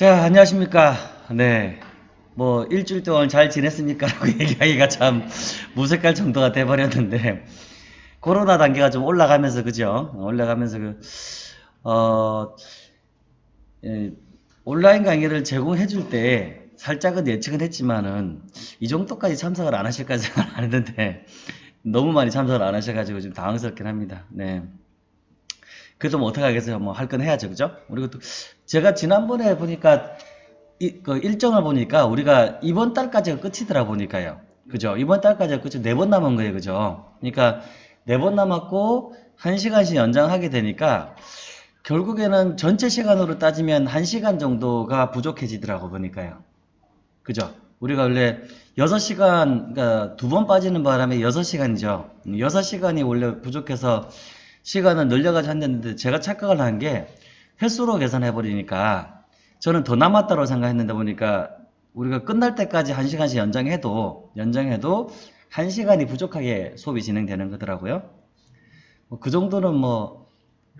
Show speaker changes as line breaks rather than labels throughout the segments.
자, 안녕하십니까. 네. 뭐, 일주일 동안 잘 지냈습니까? 라고 얘기하기가 참 무색할 정도가 돼버렸는데, 코로나 단계가 좀 올라가면서, 그죠? 올라가면서, 그, 어, 예, 온라인 강의를 제공해 줄 때, 살짝은 예측은 했지만은, 이 정도까지 참석을 안 하실까 생각 안 했는데, 너무 많이 참석을 안 하셔가지고 좀 당황스럽긴 합니다. 네. 그래도 뭐 어떡하겠어요. 뭐 할 건 해야죠. 그죠? 그리고 또 제가 지난번에 보니까 이, 그 일정을 보니까 우리가 이번 달까지가 끝이더라 보니까요. 그죠? 이번 달까지가 끝이 네 번 남은 거예요. 그죠? 그러니까 네 번 남았고 한 시간씩 연장하게 되니까 결국에는 전체 시간으로 따지면 한 시간 정도가 부족해지더라고 보니까요. 그죠? 우리가 원래 6시간, 그러니까 두 번 빠지는 바람에 6시간이죠. 6시간이 원래 부족해서 시간을 늘려가지고 한다는데 제가 착각을 한 게 횟수로 계산해버리니까 저는 더 남았다고 생각했는데 보니까 우리가 끝날 때까지 1시간씩 연장해도 연장해도 1시간이 부족하게 수업이 진행되는 거더라고요. 뭐그 정도는 뭐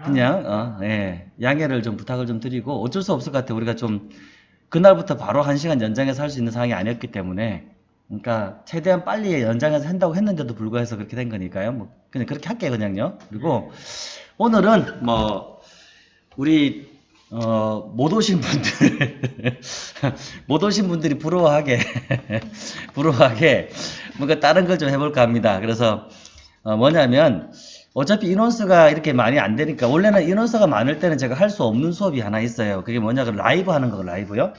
그냥 어, 예, 양해를 좀 부탁을 좀 드리고 어쩔 수 없을 것 같아요. 우리가 좀 그날부터 바로 1시간 연장해서 할 수 있는 상황이 아니었기 때문에 그러니까 최대한 빨리 연장해서 한다고 했는데도 불구해서 그렇게 된 거니까요. 뭐 그냥 그렇게 할게요, 그냥요. 그리고 오늘은 뭐 우리 어, 못 오신 분들 못 오신 분들이 부러워하게 부러워하게 뭔가 다른 걸 좀 해볼까 합니다. 그래서 어, 뭐냐면 어차피 인원수가 이렇게 많이 안 되니까 원래는 인원수가 많을 때는 제가 할 수 없는 수업이 하나 있어요. 그게 뭐냐 그 라이브 하는 거 라이브요.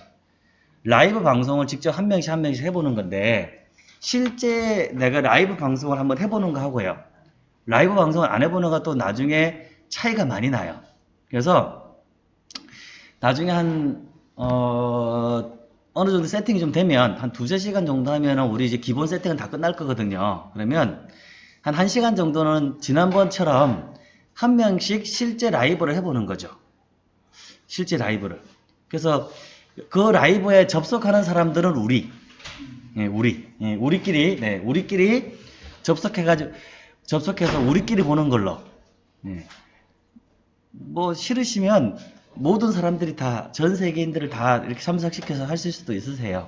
라이브 방송을 직접 한 명씩 한 명씩 해보는 건데 실제 내가 라이브 방송을 한번 해보는 거 하고요. 라이브 방송을 안 해보는 것도 나중에 차이가 많이 나요. 그래서 나중에 한 어, 어느 정도 세팅이 좀 되면 한 두세 시간 정도 하면 우리 이제 기본 세팅은 다 끝날 거거든요. 그러면 한 1시간 정도는 지난번처럼 한 명씩 실제 라이브를 해보는 거죠. 실제 라이브를. 그래서 그 라이브에 접속하는 사람들은 우리, 예, 우리, 예, 우리끼리, 네, 우리끼리 접속해가지고, 접속해서 우리끼리 보는 걸로. 예. 뭐, 싫으시면 모든 사람들이 다, 전 세계인들을 다 이렇게 참석시켜서 하실 수도 있으세요.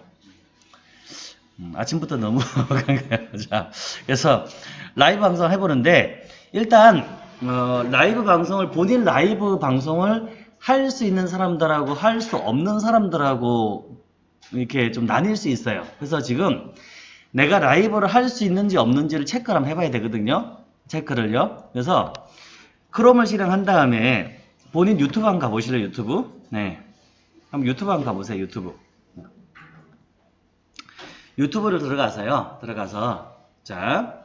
음, 아침부터 너무. 자, 그래서 라이브 방송 해보는데, 일단, 어, 라이브 방송을, 본인 라이브 방송을 할 수 있는 사람들하고 할 수 없는 사람들하고 이렇게 좀 나뉠 수 있어요. 그래서 지금 내가 라이브를 할 수 있는지 없는지를 체크를 한번 해봐야 되거든요. 체크를요. 그래서 크롬을 실행한 다음에 본인 유튜브 한번 가보실래요? 유튜브? 네. 한번 유튜브 한번 가보세요. 유튜브. 유튜브를 들어가서요. 들어가서 자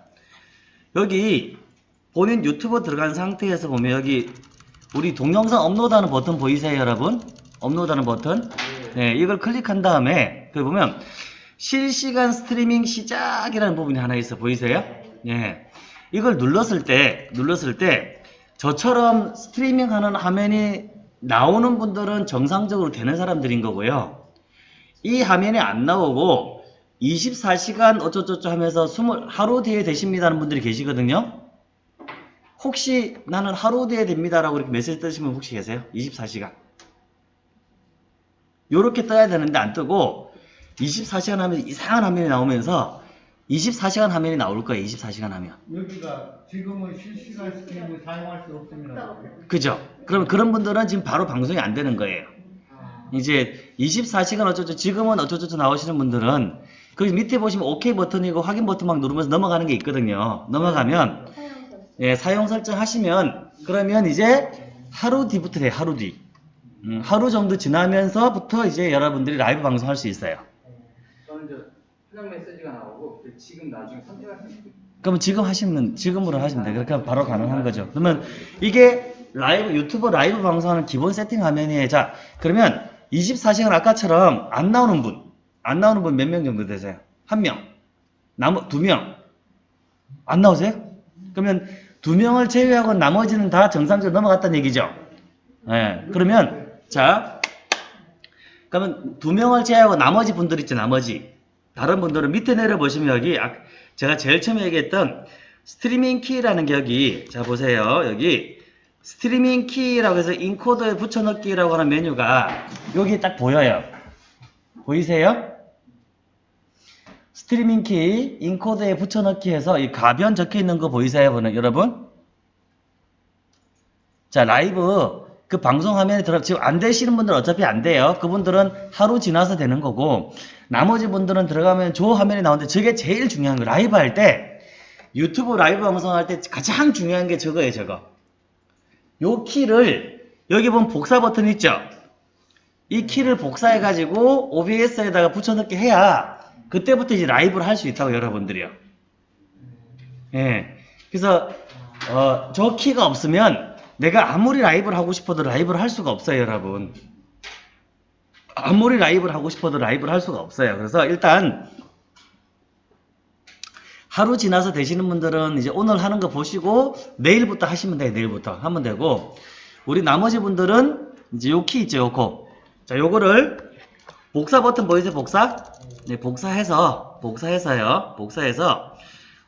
여기 본인 유튜브 들어간 상태에서 보면 여기 우리 동영상 업로드하는 버튼 보이세요, 여러분? 업로드하는 버튼. 네, 이걸 클릭한 다음에 그 보면 실시간 스트리밍 시작이라는 부분이 하나 있어 보이세요? 네. 이걸 눌렀을 때 눌렀을 때 저처럼 스트리밍하는 화면이 나오는 분들은 정상적으로 되는 사람들인 거고요. 이 화면이 안 나오고 24시간 어쩌저쩌 하면서 20, 하루 뒤에 되십니다는 분들이 계시거든요. 혹시 나는 하루 뒤에 됩니다라고 이렇게 메시지 뜨시면 혹시 계세요? 24시간. 요렇게 떠야 되는데 안 뜨고 24시간 하면 이상한 화면이 나오면서 24시간 화면이 나올 거예요. 24시간 하면.
여기가 지금은 실시간 스트리밍 사용할 수 없습니다.
그죠? 그러면 그런 분들은 지금 바로 방송이 안 되는 거예요. 이제 24시간 어쩌죠 지금은 어쩌저쩌 나오시는 분들은 그 밑에 보시면 OK 버튼이고 확인 버튼 막 누르면서 넘어가는 게 있거든요. 넘어가면 예, 사용 설정 하시면 그러면 이제 하루 뒤부터 돼요. 하루 뒤. 음, 하루 정도 지나면서부터 이제 여러분들이 라이브 방송할 수 있어요.
이제 수정 메시지가 나오고 그 지금 나중에 선택할 수 있고
그러면 지금 하시면 지금으로 하시면 돼요. 그렇게 하면 바로 가능한 거죠. 그러면 이게 라이브 유튜브 라이브 방송하는 기본 세팅 화면이에요. 자, 그러면 24시간 아까처럼 안 나오는 분, 안 나오는 분 몇 명 정도 되세요? 한 명, 나머 두 명, 안 나오세요? 그러면 두 명을 제외하고 나머지는 다 정상적으로 넘어갔다는 얘기죠. 예. 그러면 자, 그러면 두 명을 제외하고 나머지 분들 있죠. 나머지 다른 분들은 밑에 내려 보시면 여기 아- 제가 제일 처음에 얘기했던 스트리밍 키라는 게 여기 자 보세요. 여기 스트리밍 키라고 해서 인코더에 붙여넣기라고 하는 메뉴가 여기 딱 보여요. 보이세요? streaming key encoder에 붙여넣기 해서 이 가변 적혀 있는 거 보이세요, 여러분? 자, 라이브 그 방송 화면에 들어 지금 안 되시는 분들은 어차피 안 돼요. 그분들은 하루 지나서 되는 거고 나머지 분들은 들어가면 저 화면이 나오는데 저게 제일 중요한 거 라이브 할 때 유튜브 라이브 방송 할 때 가장 중요한 게 저거예요, 저거. 요 키를 여기 보면 복사 버튼 있죠? 이 키를 복사해 가지고 OBS에다가 붙여넣기 해야 그때부터 이제 라이브를 할 수 있다고 여러분들이요. 예. 그래서 어, 저 키가 없으면 내가 아무리 라이브를 하고 싶어도 라이브를 할 수가 없어요, 여러분. 아무리 라이브를 하고 싶어도 라이브를 할 수가 없어요. 그래서 일단 하루 지나서 되시는 분들은 이제 오늘 하는 거 보시고 내일부터 하시면 돼요. 내일부터 하면 되고 우리 나머지 분들은 이제 요 키 있죠, 요거. 자, 요거를 복사 버튼 보이세요? 복사? 네, 복사해서 복사해서요. 복사해서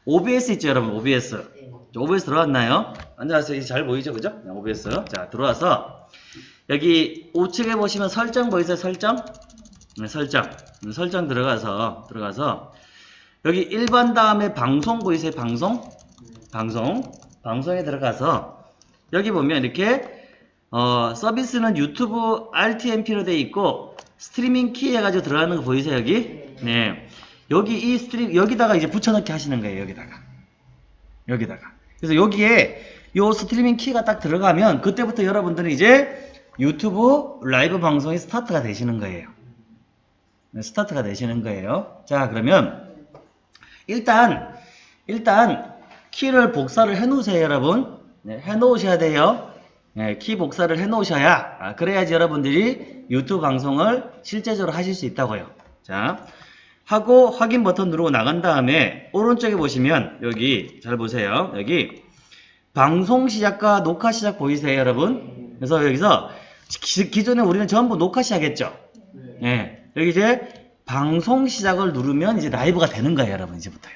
OBS 있죠, 여러분. OBS. OBS 들어왔나요? 안녕하세요. 이제 잘 보이죠, 그죠? 네, OBS. 자, 들어와서 여기 우측에 보시면 설정 보이세요? 설정? 네, 설정. 네, 설정 들어가서 들어가서 여기 일반 다음에 방송 보이세요? 방송? 방송. 방송에 들어가서 여기 보면 이렇게 어, 서비스는 유튜브 RTMP로 돼 있고 streaming key 해가지고 들어가는 거 보이세요 여기? 네. 여기 이 stream 여기다가 이제 붙여넣기 하시는 거예요 여기다가 여기다가 그래서 여기에 요 streaming key가 딱 들어가면 그때부터 여러분들은 이제 유튜브 라이브 방송이 스타트가 되시는 거예요. 네, 스타트가 되시는 거예요. 자 그러면 일단 일단 키를 복사를 해 놓으세요 여러분 네, 해 놓으셔야 돼요 네, 키 복사를 해 놓으셔야 아, 그래야지 여러분들이 유튜브 방송을 실제적으로 하실 수 있다고요 자 하고 확인 버튼 누르고 나간 다음에 오른쪽에 보시면 여기 잘 보세요. 여기 방송 시작과 녹화 시작 보이세요 여러분? 그래서 여기서 기, 기존에 우리는 전부 녹화 시작했죠? 예, 여기 이제 방송 시작을 누르면 이제 라이브가 되는 거예요, 여러분, 이제부터요.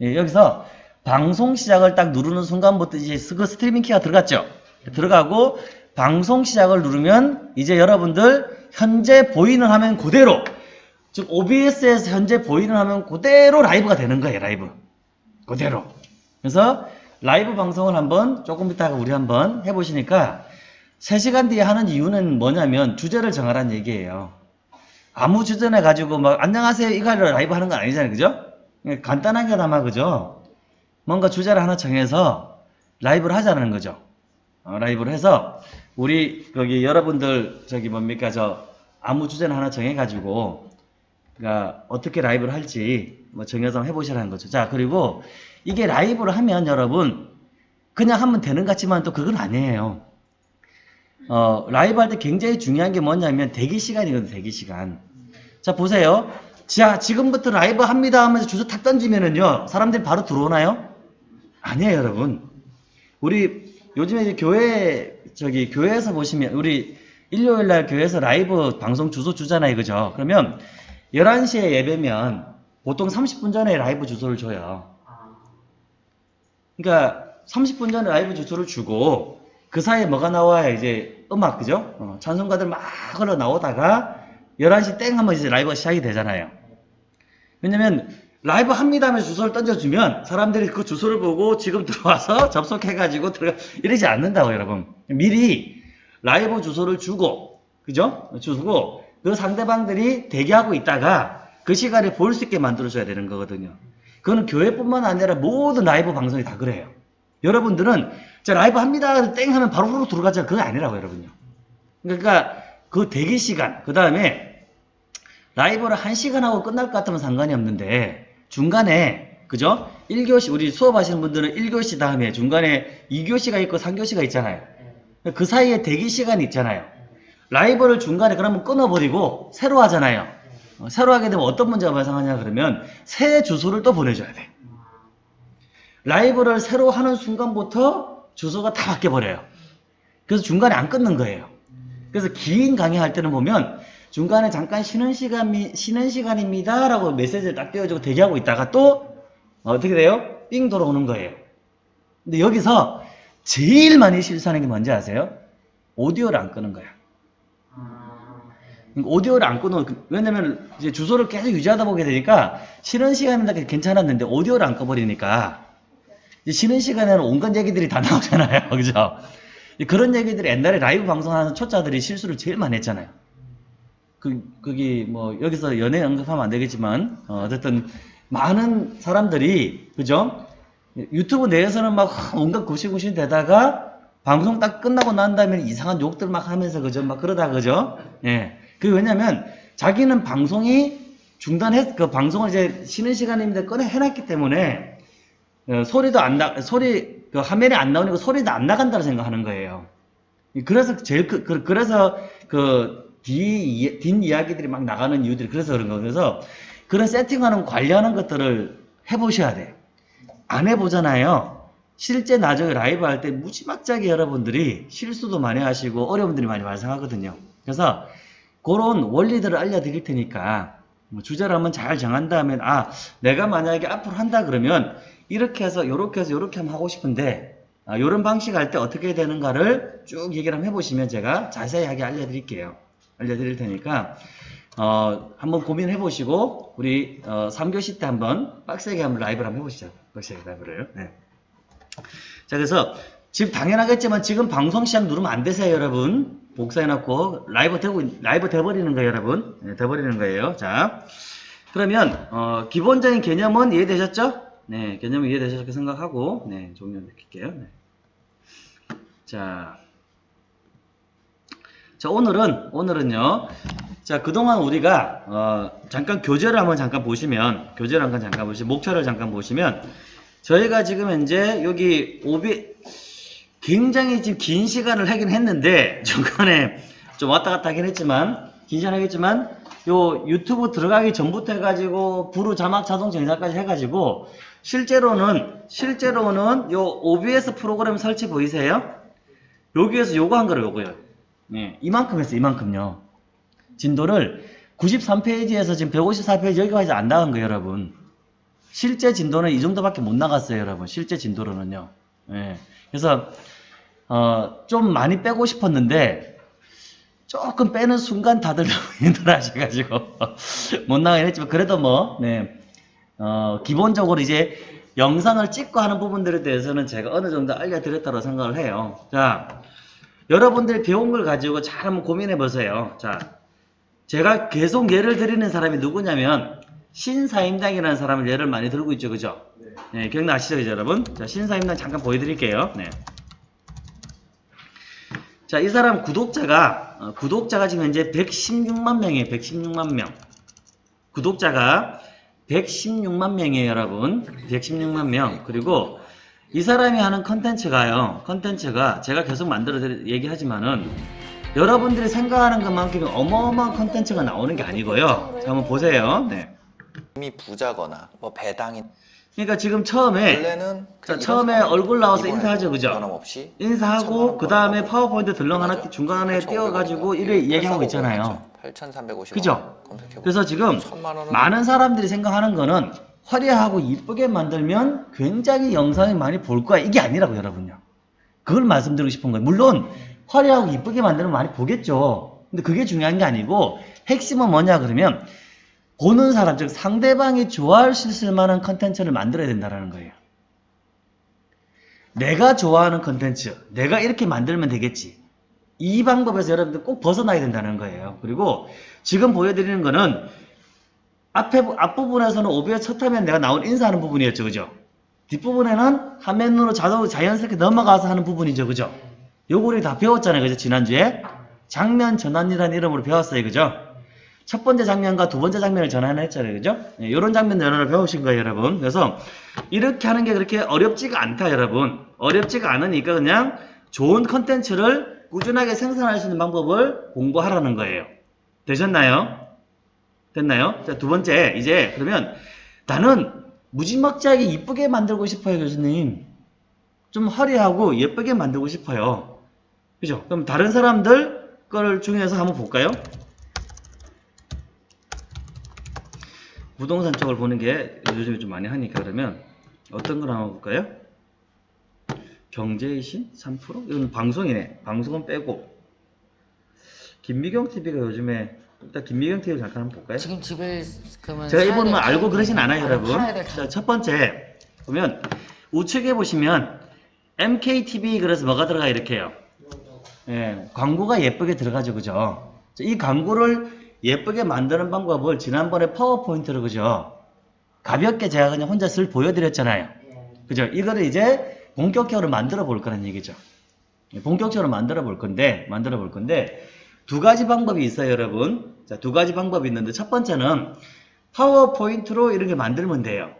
예, 여기서 방송 시작을 딱 누르는 순간부터 이제 그 streaming key가 들어갔죠? 들어가고 방송 시작을 누르면 이제 여러분들 현재 보이는 화면 그대로 즉 OBS에서 현재 보이는 화면 그대로 라이브가 되는 거예요, 라이브. 그대로. 그래서 라이브 방송을 한번 조금 이따가 우리 한번 해보시니까 3시간 뒤에 하는 이유는 뭐냐면 주제를 정하라는 얘기예요. 아무 주제나 가지고 막 안녕하세요 이거를 라이브 하는 건 아니잖아요. 그죠? 그냥 간단하게 담아 그죠? 뭔가 주제를 하나 정해서 라이브를 하자는 거죠. 어, 라이브를 해서 우리 거기 여러분들 저기 뭡니까 저 아무 주제나 하나 정해 가지고 그러니까 어떻게 라이브를 할지 뭐 정해서 해보시라는 거죠. 자 그리고 이게 라이브를 하면 여러분 그냥 하면 되는 것 같지만 또 그건 아니에요. 어, 라이브 할 때 굉장히 중요한 게 뭐냐면 대기 시간이거든요. 대기 시간. 자 보세요. 자 지금부터 라이브 합니다 하면서 주소 탁 던지면은요 사람들이 바로 들어오나요? 아니에요 여러분. 우리 요즘에 교회 저기 교회에서 보시면 우리 일요일 날 교회에서 라이브 방송 주소 주잖아요. 그죠? 그러면 11시에 예배면 보통 30분 전에 라이브 주소를 줘요. 그러니까 30분 전에 라이브 주소를 주고 그 사이에 뭐가 나와야 이제 음악 그죠? 어, 찬송가들 막 흘러 나오다가 11시 땡 하면 이제 라이브가 시작이 되잖아요. 왜냐면 라이브 합니다 하면서 주소를 던져주면 사람들이 그 주소를 보고 지금 들어와서 접속해가지고 들어가 이러지 않는다고 여러분. 미리 라이브 주소를 주고 그죠? 주고 그 상대방들이 대기하고 있다가 그 시간에 볼 수 있게 만들어줘야 되는 거거든요. 그거는 교회뿐만 아니라 모든 라이브 방송이 다 그래요. 여러분들은 자 라이브 합니다 땡 하면 바로 바로 들어가자 그거 아니라고 여러분요. 그러니까 그 대기 시간 그 다음에 라이브를 한 시간 하고 끝날 것 같으면 상관이 없는데 중간에 그죠? 1교시 우리 수업하시는 분들은 1교시 다음에 중간에 2교시가 있고 3교시가 있잖아요. 그 사이에 대기 시간이 있잖아요. 라이브를 중간에 그러면 끊어버리고 새로 하잖아요. 어, 새로 하게 되면 어떤 문제가 발생하냐 그러면 새 주소를 또 보내줘야 돼. 라이브를 새로 하는 순간부터 주소가 다 바뀌어버려요. 그래서 중간에 안 끊는 거예요. 그래서 긴 강의 할 때는 보면 중간에 잠깐 쉬는 시간, 쉬는 시간입니다. 라고 메시지를 딱 띄워주고 대기하고 있다가 또 어떻게 돼요? 삥 돌아오는 거예요. 근데 여기서 제일 많이 실수하는 게 뭔지 아세요? 오디오를 안 끄는 거야. 그러니까 오디오를 안 끊어. 왜냐면 이제 주소를 계속 유지하다 보게 되니까 쉬는 시간에는 괜찮았는데 오디오를 안 꺼버리니까 쉬는 시간에는 온갖 얘기들이 다 나오잖아요. 그죠? 그런 얘기들이 옛날에 라이브 방송하는 초짜들이 실수를 제일 많이 했잖아요. 그, 그게 뭐 여기서 연애 언급하면 안 되겠지만 어, 어쨌든 많은 사람들이 그죠? 유튜브 내에서는 막 온갖 구시구시 되다가 방송 딱 끝나고 난 다음에 이상한 욕들 막 하면서 그죠? 막 그러다 그죠? 예. 그 왜냐면 자기는 방송이 중단했 그 방송을 이제 쉬는 시간입니다 꺼내 해놨기 때문에 어, 소리도 안 나, 소리, 그 화면에 안 나오니까 소리도 안 나간다고 생각하는 거예요. 그래서 제일, 그, 그- 그래서 그, 뒤, 뒷 이야기들이 막 나가는 이유들이 그래서 그런 거예요. 그래서 그런 세팅하는, 관리하는 것들을 해보셔야 돼. 안 해보잖아요. 실제 나중에 라이브 할 때 무지막지하게 여러분들이 실수도 많이 하시고 어려운 분들이 많이 발생하거든요. 그래서 그런 원리들을 알려드릴 테니까 뭐 주제를 한번 잘 정한 다음에 아 내가 만약에 앞으로 한다 그러면 이렇게 해서 요렇게 해서 요렇게 하면 하고 싶은데 아, 요런 방식 할 때 어떻게 되는가를 쭉 얘기를 한번 해보시면 제가 자세하게 알려드릴게요. 알려드릴 테니까 어, 한번 고민해 보시고 우리 어, 3교시 때 한번 빡세게 한번 라이브를 한번 해보시죠. 빡세게 라이브를. 네. 자 그래서 지금 당연하겠지만 지금 방송 시작 누르면 안 되세요 여러분. 복사해놓고 라이브 되고 라이브 돼버리는 거예요 여러분. 네, 돼버리는 거예요. 자 그러면 어, 기본적인 개념은 이해되셨죠? 네 개념은 이해되셨게 생각하고 네 종료시킬게요. 네. 자, 자 오늘은 오늘은요. 자 그동안 우리가 어, 잠깐 교재를 한번 잠깐 보시면 교재를 한번 잠깐 보시면 목차를 잠깐 보시면 저희가 지금 현재 여기 오비 굉장히 지금 긴 시간을 하긴 했는데 중간에 좀 왔다 갔다 하긴 했지만 긴 시간 하겠지만 요 유튜브 들어가기 전부터 해가지고 부루 자막 자동 정사까지 해가지고 실제로는 실제로는 요 OBS 프로그램 설치 보이세요? 여기에서 요거 한 거를 요거요. 네, 이만큼 했어요. 이만큼요. 진도를 93페이지에서 지금 154페이지 여기까지 안 나간 거예요, 여러분. 실제 진도는 이 정도밖에 못 나갔어요, 여러분. 실제 진도로는요. 예. 그래서 어, 좀 많이 빼고 싶었는데 조금 빼는 순간 다들 너무 힘들어 하셔가지고 못 나가긴 했지만 그래도 뭐 네. 어, 기본적으로 이제 영상을 찍고 하는 부분들에 대해서는 제가 어느 정도 알려드렸다고 생각을 해요. 자, 여러분들이 배운 걸 가지고 잘 한번 고민해 보세요. 자, 제가 계속 예를 드리는 사람이 누구냐면 신사임당이라는 사람을 예를 많이 들고 있죠, 그죠? 네, 기억나시죠, 그죠, 여러분? 자, 신사임당 잠깐 보여드릴게요. 네. 자, 이 사람 구독자가 어, 구독자가 지금 현재 116만 명이에요. 116만 명. 구독자가 116만 명이에요, 여러분. 116만 명. 그리고 이 사람이 하는 컨텐츠가요. 컨텐츠가 제가 계속 만들어 드리- 얘기하지만은 여러분들이 생각하는 것만큼 어마어마한 컨텐츠가 나오는 게 아니고요. 자, 한번 보세요. 네.
이미 부자거나 뭐 배당인
그러니까 지금 처음에
원래는
자, 처음에 얼굴 나와서 인사하죠, 그죠?
변함없이
인사하고 그 다음에 파워포인트 덜렁 하나. 중간에
8,500
띄워가지고? 이래 얘기하고 있잖아요.
8,350원.
그죠? 그래서 지금 많은 사람들이 생각하는 거는 화려하고 이쁘게 만들면 굉장히 영상이 많이 볼 거야. 이게 아니라고 여러분요. 그걸 말씀드리고 싶은 거예요. 물론 화려하고 이쁘게 만들면 많이 보겠죠. 근데 그게 중요한 게 아니고 핵심은 뭐냐 그러면 보는 사람 즉 상대방이 좋아할 수 있을 만한 컨텐츠를 만들어야 된다는 거예요. 내가 좋아하는 컨텐츠, 내가 이렇게 만들면 되겠지. 이 방법에서 여러분들 꼭 벗어나야 된다는 거예요. 그리고 지금 보여드리는 거는 앞에, 앞부분에서는 오비의 첫 화면 내가 나온 인사하는 부분이었죠. 그죠? 뒷부분에는 화면으로 자동, 자연스럽게 넘어가서 하는 부분이죠. 그죠? 요거 우리 다 배웠잖아요. 그죠? 지난주에. 장면 전환이라는 이름으로 배웠어요. 그죠? 첫 번째 장면과 두 번째 장면을 전환을 했잖아요. 그죠? 네, 요런 장면 전환을 배우신 거예요. 여러분. 그래서 이렇게 하는 게 그렇게 어렵지가 않다. 여러분. 어렵지가 않으니까 그냥 좋은 컨텐츠를 꾸준하게 생산할 수 있는 방법을 공부하라는 거예요. 되셨나요? 됐나요? 자, 두 번째, 이제, 그러면 나는 무지막지하게 이쁘게 만들고 싶어요, 교수님. 좀 화려하고 예쁘게 만들고 싶어요. 그죠? 그럼 다른 사람들 걸 중에서 한번 볼까요? 부동산 쪽을 보는 게 요즘에 좀 많이 하니까 그러면 어떤 걸 한번 볼까요? 경제의 신 3%? 이건 방송이네. 방송은 빼고 김미경 TV가 요즘에 일단 김미경 TV 잠깐 한번 볼까요?
지금 집을 그러면
제가
될
알고 그러진 않아요, 여러분. 자, 첫 번째 보면 우측에 보시면 MKTV 그래서 뭐가 들어가 이렇게요. 예, 광고가 예쁘게 들어가죠, 그죠? 자, 이 광고를 예쁘게 만드는 방법을 지난번에 파워포인트로 그죠? 가볍게 제가 그냥 혼자 슬 보여드렸잖아요. 그죠? 이거를 이제 본격적으로 만들어 볼 거라는 얘기죠. 예, 본격적으로 만들어 볼 건데, 만들어 볼 건데, 두 가지 방법이 있어요, 여러분. 자, 두 가지 방법이 있는데, 첫 번째는 파워포인트로 이렇게 만들면 돼요.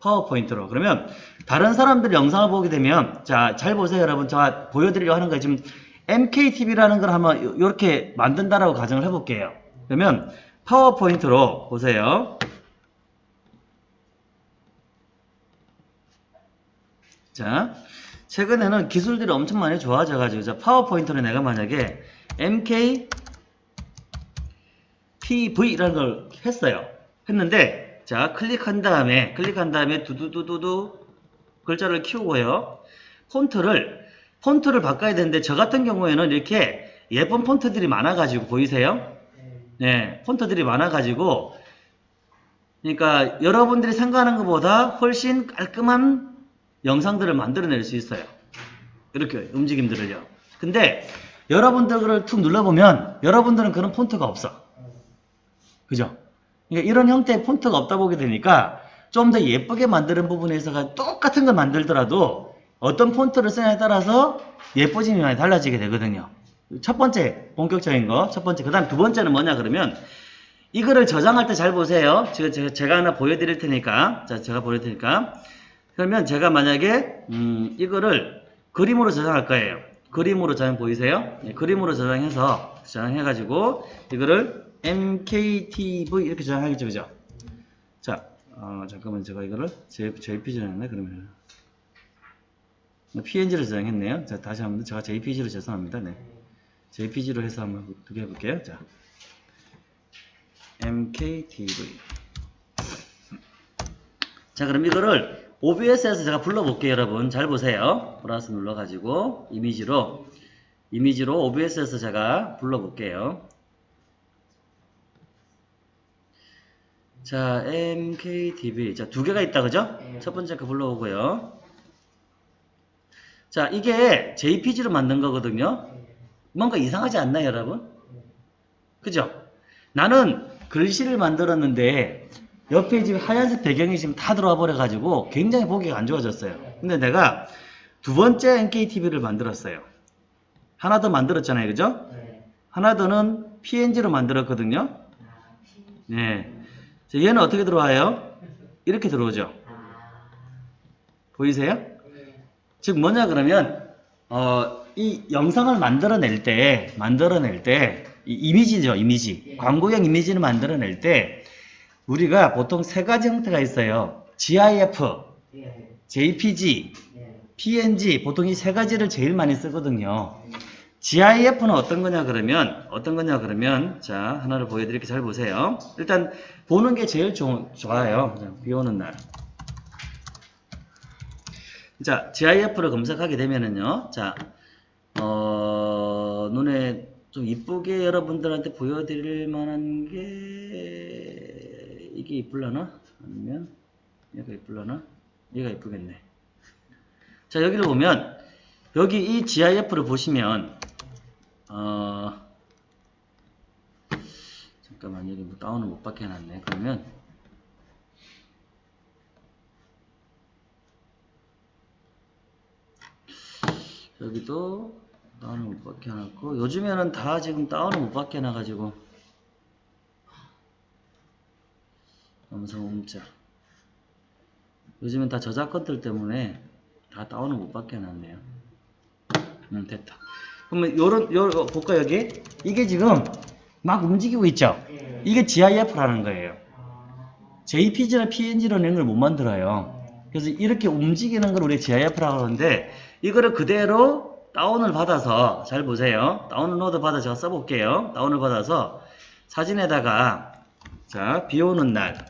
파워포인트로. 그러면 다른 사람들 영상을 보게 되면, 자, 잘 보세요, 여러분. 제가 보여드리려고 하는 거예요. 지금 MKTV라는 걸 한번 요- 요렇게 만든다라고 가정을 해볼게요. 그러면 파워포인트로 보세요. 자, 최근에는 기술들이 엄청 많이 좋아져가지고, 자, 파워포인트로 내가 만약에 MK TV라는 걸 했어요. 했는데, 자, 클릭한 다음에, 클릭한 다음에 두두두두두 글자를 키우고요. 폰트를, 폰트를 바꿔야 되는데, 저 같은 경우에는 이렇게 예쁜 폰트들이 많아가지고, 보이세요? 네, 폰트들이 많아가지고, 그러니까 여러분들이 생각하는 것보다 훨씬 깔끔한 영상들을 만들어낼 수 있어요. 이렇게 움직임들을요. 근데 여러분들을 툭 눌러보면 여러분들은 그런 폰트가 없어. 그죠? 그러니까 이런 형태의 폰트가 없다 보게 되니까 좀 더 예쁘게 만드는 부분에 있어서 똑같은 걸 만들더라도 어떤 폰트를 쓰냐에 따라서 예뻐짐이 많이 달라지게 되거든요. 첫 번째 본격적인 거, 첫 번째. 그 다음 두 번째는 뭐냐 그러면 이거를 저장할 때 잘 보세요. 제가, 제가, 하나 보여드릴 테니까. 자, 제가 보여드릴 테니까. 그러면 제가 만약에, 음, 이거를 그림으로 저장할 거예요. 그림으로 저장 보이세요? 네, 그림으로 저장해서, 저장해 가지고, 이거를 MKTV 이렇게 저장하겠죠, 그죠? 자, 어, 잠깐만, 제가 이거를 J, JPG로 했네, 그러면. PNG로 저장했네요. 자, 다시 한번, 제가 JPG로 죄송합니다. 네. JPG로 해서 한번 두개 해볼게요. 자. MKTV. 자, 그럼 이거를 OBS에서 제가 불러볼게요, 여러분. 잘 보세요. 플러스 눌러가지고, 이미지로, 이미지로 OBS에서 제가 불러볼게요. 자, MKTV. 자, 두 개가 있다, 그죠? 첫 번째 거 불러오고요. 자, 이게 JPG로 만든 거거든요. 뭔가 이상하지 않나요, 여러분? 그죠? 나는 글씨를 만들었는데 옆에 지금 하얀색 배경이 지금 다 들어와 버려가지고 굉장히 보기가 안 좋아졌어요. 근데 내가 두 번째 NKTV를 만들었어요. 하나 더 만들었잖아요. 그죠? 하나 더는 PNG로 만들었거든요. 네. 자, 얘는 어떻게 들어와요? 이렇게 들어오죠. 보이세요? 즉 뭐냐 그러면 어, 이 영상을 만들어낼 때 만들어낼 때이 이미지죠 이미지. 광고형 이미지를 만들어낼 때 우리가 보통 세 가지 형태가 있어요. GIF, JPG, PNG 보통 이 세 가지를 제일 많이 쓰거든요. GIF는 어떤 거냐 그러면 어떤 거냐 그러면 자 하나를 보여드릴게요. 잘 보세요. 일단 보는 게 제일 좋, 좋아요. 자, 비 오는 날. 자, GIF를 검색하게 되면은요, 자, 어, 눈에 좀 이쁘게 여러분들한테 보여드릴 만한 게, 이게 이쁠라나? 아니면, 얘가 이쁠라나? 얘가 이쁘겠네. 자, 여기를 보면, 여기 이 GIF를 보시면, 어, 잠깐만, 여기 뭐 다운을 못 받게 해놨네. 그러면, 여기도 다운을 못 받게 해놨고 요즘에는 다 지금 다운을 못 받게 해놔가지고. 음성 음자. 요즘엔 다 저작권들 때문에 다 다운을 못 받게 해놨네요. 음 됐다. 그러면 요런 요 볼까 여기? 이게 지금 막 움직이고 있죠? 이게 GIF라는 거예요. JPG나 PNG로 낸걸 못 만들어요. 그래서 이렇게 움직이는 걸 우리 GIF라고 하는데 이거를 그대로 다운을 받아서 잘 보세요. 다운로드 받아 제가 써볼게요. 다운을 받아서 사진에다가 자 비 오는 날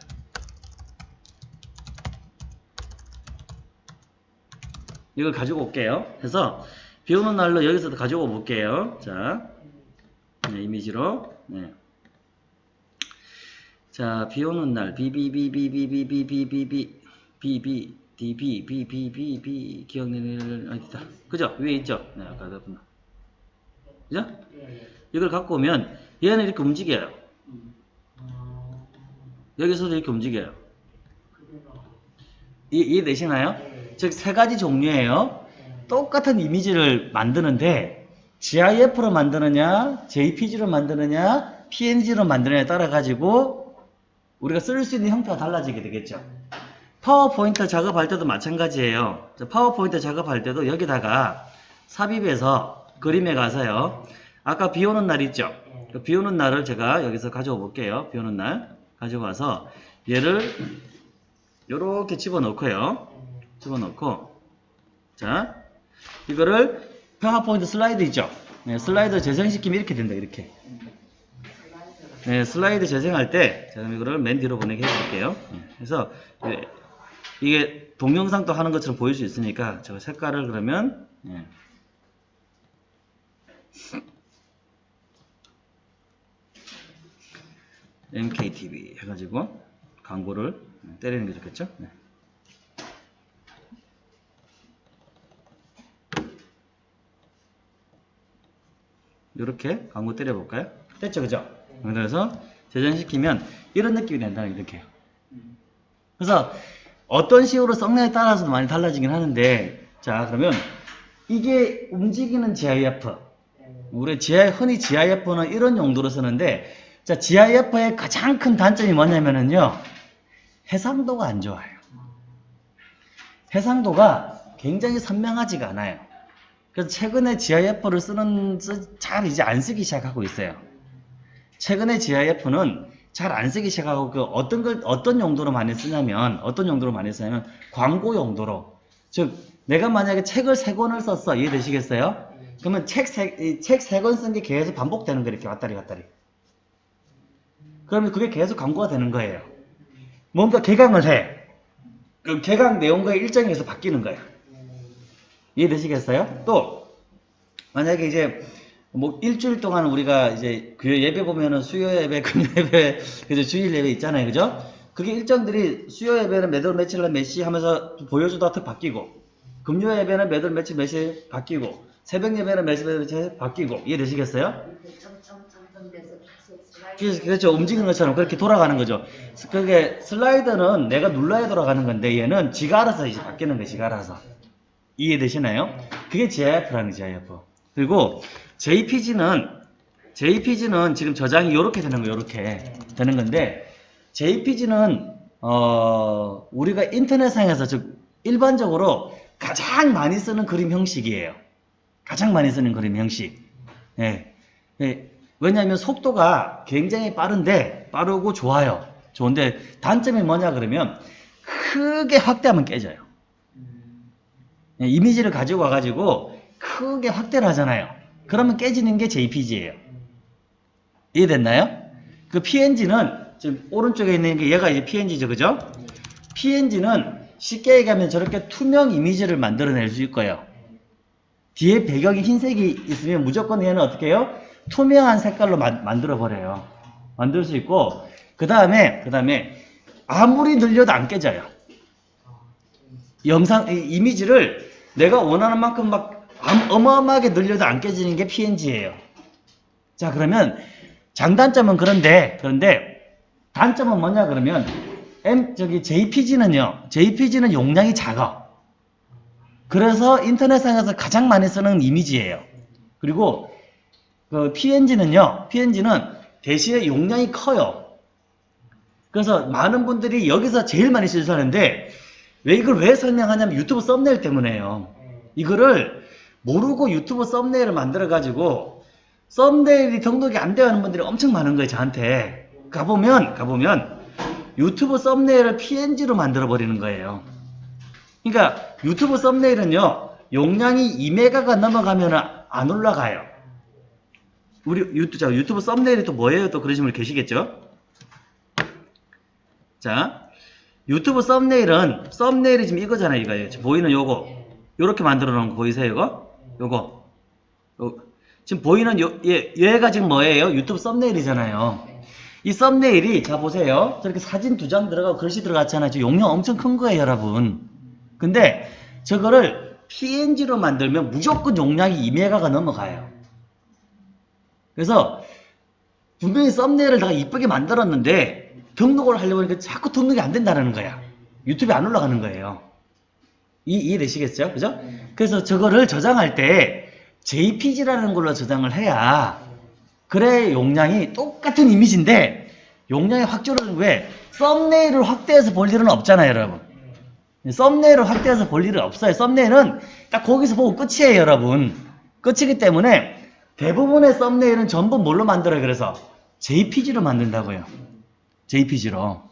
이걸 가지고 올게요. 그래서 비 오는 날로 여기서도 가지고 볼게요. 자 네, 이미지로. 네. 자, 비 오는 날, 비비비비비비비비비비, 비비, 디비, 비비비비, 기억내는, 어디다. 그죠? 위에 있죠? 네, 아까 그랬구나. 그죠? 이걸 갖고 오면, 얘는 이렇게 움직여요. 여기서도 이렇게 움직여요. 이, 이해되시나요? 즉, 세 가지 종류예요. 똑같은 이미지를 만드는데, GIF로 만드느냐, JPG로 만드느냐, PNG로 만드느냐에 따라 가지고 우리가 쓸 수 있는 형태가 달라지게 되겠죠. 파워포인트 작업할 때도 마찬가지예요. 자, 파워포인트 작업할 때도 여기다가 삽입해서 그림에 가서요. 아까 비 오는 날 있죠? 그비 오는 날을 제가 여기서 가져와 볼게요. 비 오는 날 가지고 와서 얘를 이렇게 집어넣고요. 집어넣고 자 이거를 파워포인트 슬라이드 있죠? 네, 슬라이드 재생시키면 이렇게 된다. 이렇게. 네, 슬라이드 재생할 때 제가 이거를 맨 뒤로 보내게 해볼게요. 네, 그래서 네, 이게 동영상도 하는 것처럼 보일 수 있으니까 제가 색깔을 그러면 네. MKTV 해가지고 광고를 때리는 게 좋겠죠? 네. 이렇게 광고 때려볼까요? 됐죠, 그죠? 그래서 재생시키면 이런 느낌이 된다는 게 이렇게요. 그래서 어떤 식으로 썩냐에 따라서도 많이 달라지긴 하는데 자 그러면 이게 움직이는 GIF 우리 GI, 흔히 GIF는 이런 용도로 쓰는데 자 GIF의 가장 큰 단점이 뭐냐면은요 해상도가 안 좋아요. 해상도가 굉장히 선명하지가 않아요. 그래서 최근에 GIF를 쓰는 쓰- 잘 이제 안 쓰기 시작하고 있어요. 최근에 GIF는 잘 안 쓰기 시작하고 그 어떤 걸 어떤 용도로 많이 쓰냐면 어떤 용도로 많이 쓰냐면 광고 용도로 즉 내가 만약에 책을 세 권을 썼어 이해되시겠어요? 그러면 책 세 책 세 권 쓴 게 계속 반복되는 거 이렇게 왔다리 갔다리 그러면 그게 계속 광고가 되는 거예요. 뭔가 개강을 해. 그럼 개강 내용과 일정에서 바뀌는 거예요. 이해되시겠어요? 또 만약에 이제 뭐 일주일 동안 우리가 이제 그 예배 보면은 수요 예배, 금요 예배, 그죠 주일 예배 있잖아요, 그죠? 그게 일정들이 수요 예배는 매달 며칠 날 몇시 하면서 보여주다가 탁 바뀌고, 금요 예배는 매달 며칠 몇 시 바뀌고, 새벽 예배는 몇시 며칠 바뀌고, 이해되시겠어요? 그래서 그렇죠. 움직이는 것처럼 그렇게 돌아가는 거죠. 그게 슬라이드는 내가 눌러야 돌아가는 건데 얘는 지가 알아서 이제 바뀌는 거예요. 지가 알아서. 이해되시나요? 그게 GIF라는. GIF. 그리고 JPG는 JPG는 지금 저장이 이렇게 되는 거예요. 이렇게 되는 건데 JPG는 어 우리가 인터넷상에서 즉 일반적으로 가장 많이 쓰는 그림 형식이에요. 가장 많이 쓰는 그림 형식. 예. 예. 왜냐하면 속도가 굉장히 빠른데 빠르고 좋아요. 좋은데 단점이 뭐냐 그러면 크게 확대하면 깨져요. 예, 이미지를 가지고 와가지고 크게 확대를 하잖아요. 그러면 깨지는 게 JPG예요. 이해됐나요? 그 PNG는 지금 오른쪽에 있는 게 얘가 이제 PNG죠, 그죠? PNG는 쉽게 얘기하면 저렇게 투명 이미지를 만들어낼 수 있고요. 뒤에 배경이 흰색이 있으면 무조건 얘는 어떻게 해요? 투명한 색깔로 만, 만들어 버려요. 만들 수 있고 그 다음에 그 다음에 아무리 늘려도 안 깨져요. 영상 이, 이미지를 내가 원하는 만큼 막 암- 어마어마하게 늘려도 안 깨지는 게 PNG예요. 자 그러면 장단점은 그런데 그런데 단점은 뭐냐 그러면 M 저기 JPG는요. JPG는 용량이 작아. 그래서 인터넷상에서 가장 많이 쓰는 이미지예요. 그리고 그 PNG는요. PNG는 대신에 용량이 커요. 그래서 많은 분들이 여기서 제일 많이 실수하는데 왜 이걸 왜 설명하냐면 유튜브 썸네일 때문에요. 이거를 모르고 유튜브 썸네일을 만들어 가지고 썸네일이 등록이 안 되어 있는 분들이 엄청 많은 거예요, 저한테. 가보면 가보면 유튜브 썸네일을 PNG로 만들어 버리는 거예요. 그러니까 유튜브 썸네일은요. 용량이 2메가가 넘어가면 안 올라가요. 우리 유튜브, 자, 유튜브 썸네일이 또 뭐예요? 또 그러신 분 계시겠죠? 자, 유튜브 썸네일은 썸네일이 지금 이거잖아요, 이거. 지금 보이는 요거. 요렇게 만들어 놓은 거 보이세요, 이거? 요거. 요, 지금 보이는 요, 얘, 얘가 지금 뭐예요? 유튜브 썸네일이잖아요. 이 썸네일이 자 보세요. 저렇게 사진 두 장 들어가고 글씨 들어갔잖아요. 저 용량 엄청 큰 거예요, 여러분. 근데 저거를 PNG로 만들면 무조건 용량이 2메가가 넘어가요. 그래서 분명히 썸네일을 다 이쁘게 만들었는데 등록을 하려고 하니까 자꾸 등록이 안 된다는 거야. 유튜브에 안 올라가는 거예요. 이, 이해되시겠죠? 그죠? 그래서 저거를 저장할 때 JPG라는 걸로 저장을 해야 그래 용량이 똑같은 이미지인데 용량의 확조를 왜? 썸네일을 확대해서 볼 일은 없잖아요 여러분. 썸네일을 확대해서 볼 일은 없어요. 썸네일은 딱 거기서 보고 끝이에요 여러분. 끝이기 때문에 대부분의 썸네일은 전부 뭘로 만들어요? 그래서 JPG로 만든다고요. JPG로.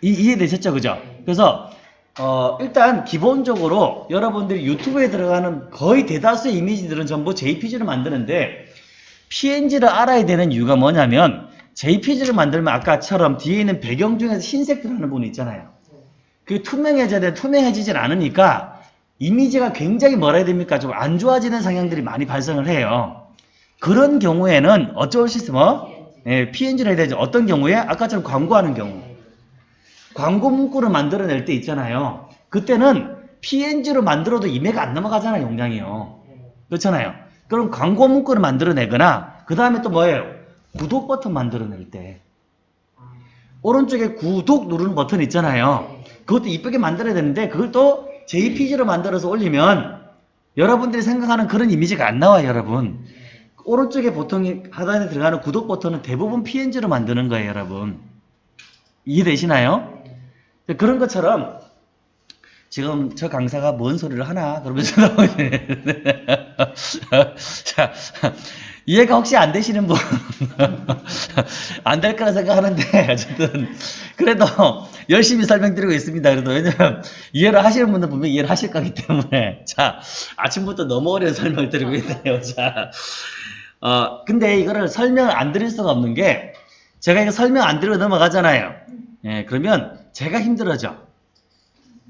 이, 이해되셨죠? 그죠? 그래서 어, 일단 기본적으로 여러분들이 유튜브에 들어가는 거의 대다수의 이미지들은 전부 JPG로 만드는데 PNG를 알아야 되는 이유가 뭐냐면 JPG를 만들면 아까처럼 뒤에 있는 배경 중에서 흰색 들어가는 부분이 있잖아야 그게 투명해져야 돼. 투명해지질 않으니까 이미지가 굉장히 뭐라 해야 됩니까? 좀 안 좋아지는 성향들이 많이 발생을 해요. 그런 경우에는 어쩔 수 있어? 뭐? 예, PNG를 해야 되죠. 어떤 경우에? 아까처럼 광고하는 경우 광고 문구를 만들어낼 때 있잖아요. 그때는 PNG로 만들어도 2메가 안 넘어가잖아요, 용량이요. 그렇잖아요. 그럼 광고 문구를 만들어내거나, 그 다음에 또 뭐예요? 구독 버튼 만들어낼 때. 오른쪽에 구독 누르는 버튼 있잖아요. 그것도 이쁘게 만들어야 되는데, 그걸 또 JPG로 만들어서 올리면, 여러분들이 생각하는 그런 이미지가 안 나와요, 여러분. 오른쪽에 보통 하단에 들어가는 구독 버튼은 대부분 PNG로 만드는 거예요, 여러분. 이해되시나요? 그런 것처럼 지금 저 강사가 뭔 소리를 하나 그러면서 자 이해가 혹시 안 되시는 분 안 될 거라 생각하는데 어쨌든 그래도 열심히 설명드리고 있습니다. 그래도 왜냐면 이해를 하시는 분들 분명히 이해를 하실 거기 때문에 자 아침부터 너무 어려운 설명을 드리고 있네요. 자 어, 근데 이거를 설명을 안 드릴 수가 없는 게 제가 이거 설명 안 드리고 넘어가잖아요. 예, 그러면 제가 힘들어져.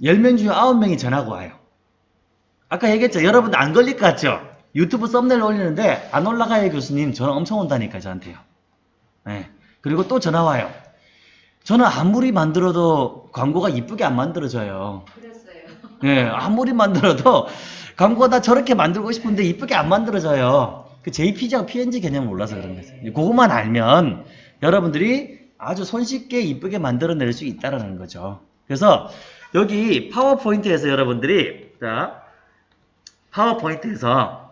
10명 중에 9명이 전화가 와요. 아까 얘기했죠. 여러분들 안 걸릴 것 같죠? 유튜브 썸네일 올리는데 안 올라가요 교수님. 전화 엄청 온다니까 저한테요. 예, 그리고 또 전화 와요. 저는 아무리 만들어도 광고가 이쁘게 안 만들어져요.
그랬어요.
예, 아무리 만들어도 광고가 다 저렇게 만들고 싶은데 이쁘게 안 만들어져요. 그 JPG하고 PNG 개념을 몰라서 그런 거죠. 그것만 알면 여러분들이 아주 손쉽게 이쁘게 만들어낼 수 있다라는 거죠. 그래서 여기 파워포인트에서 여러분들이 자 파워포인트에서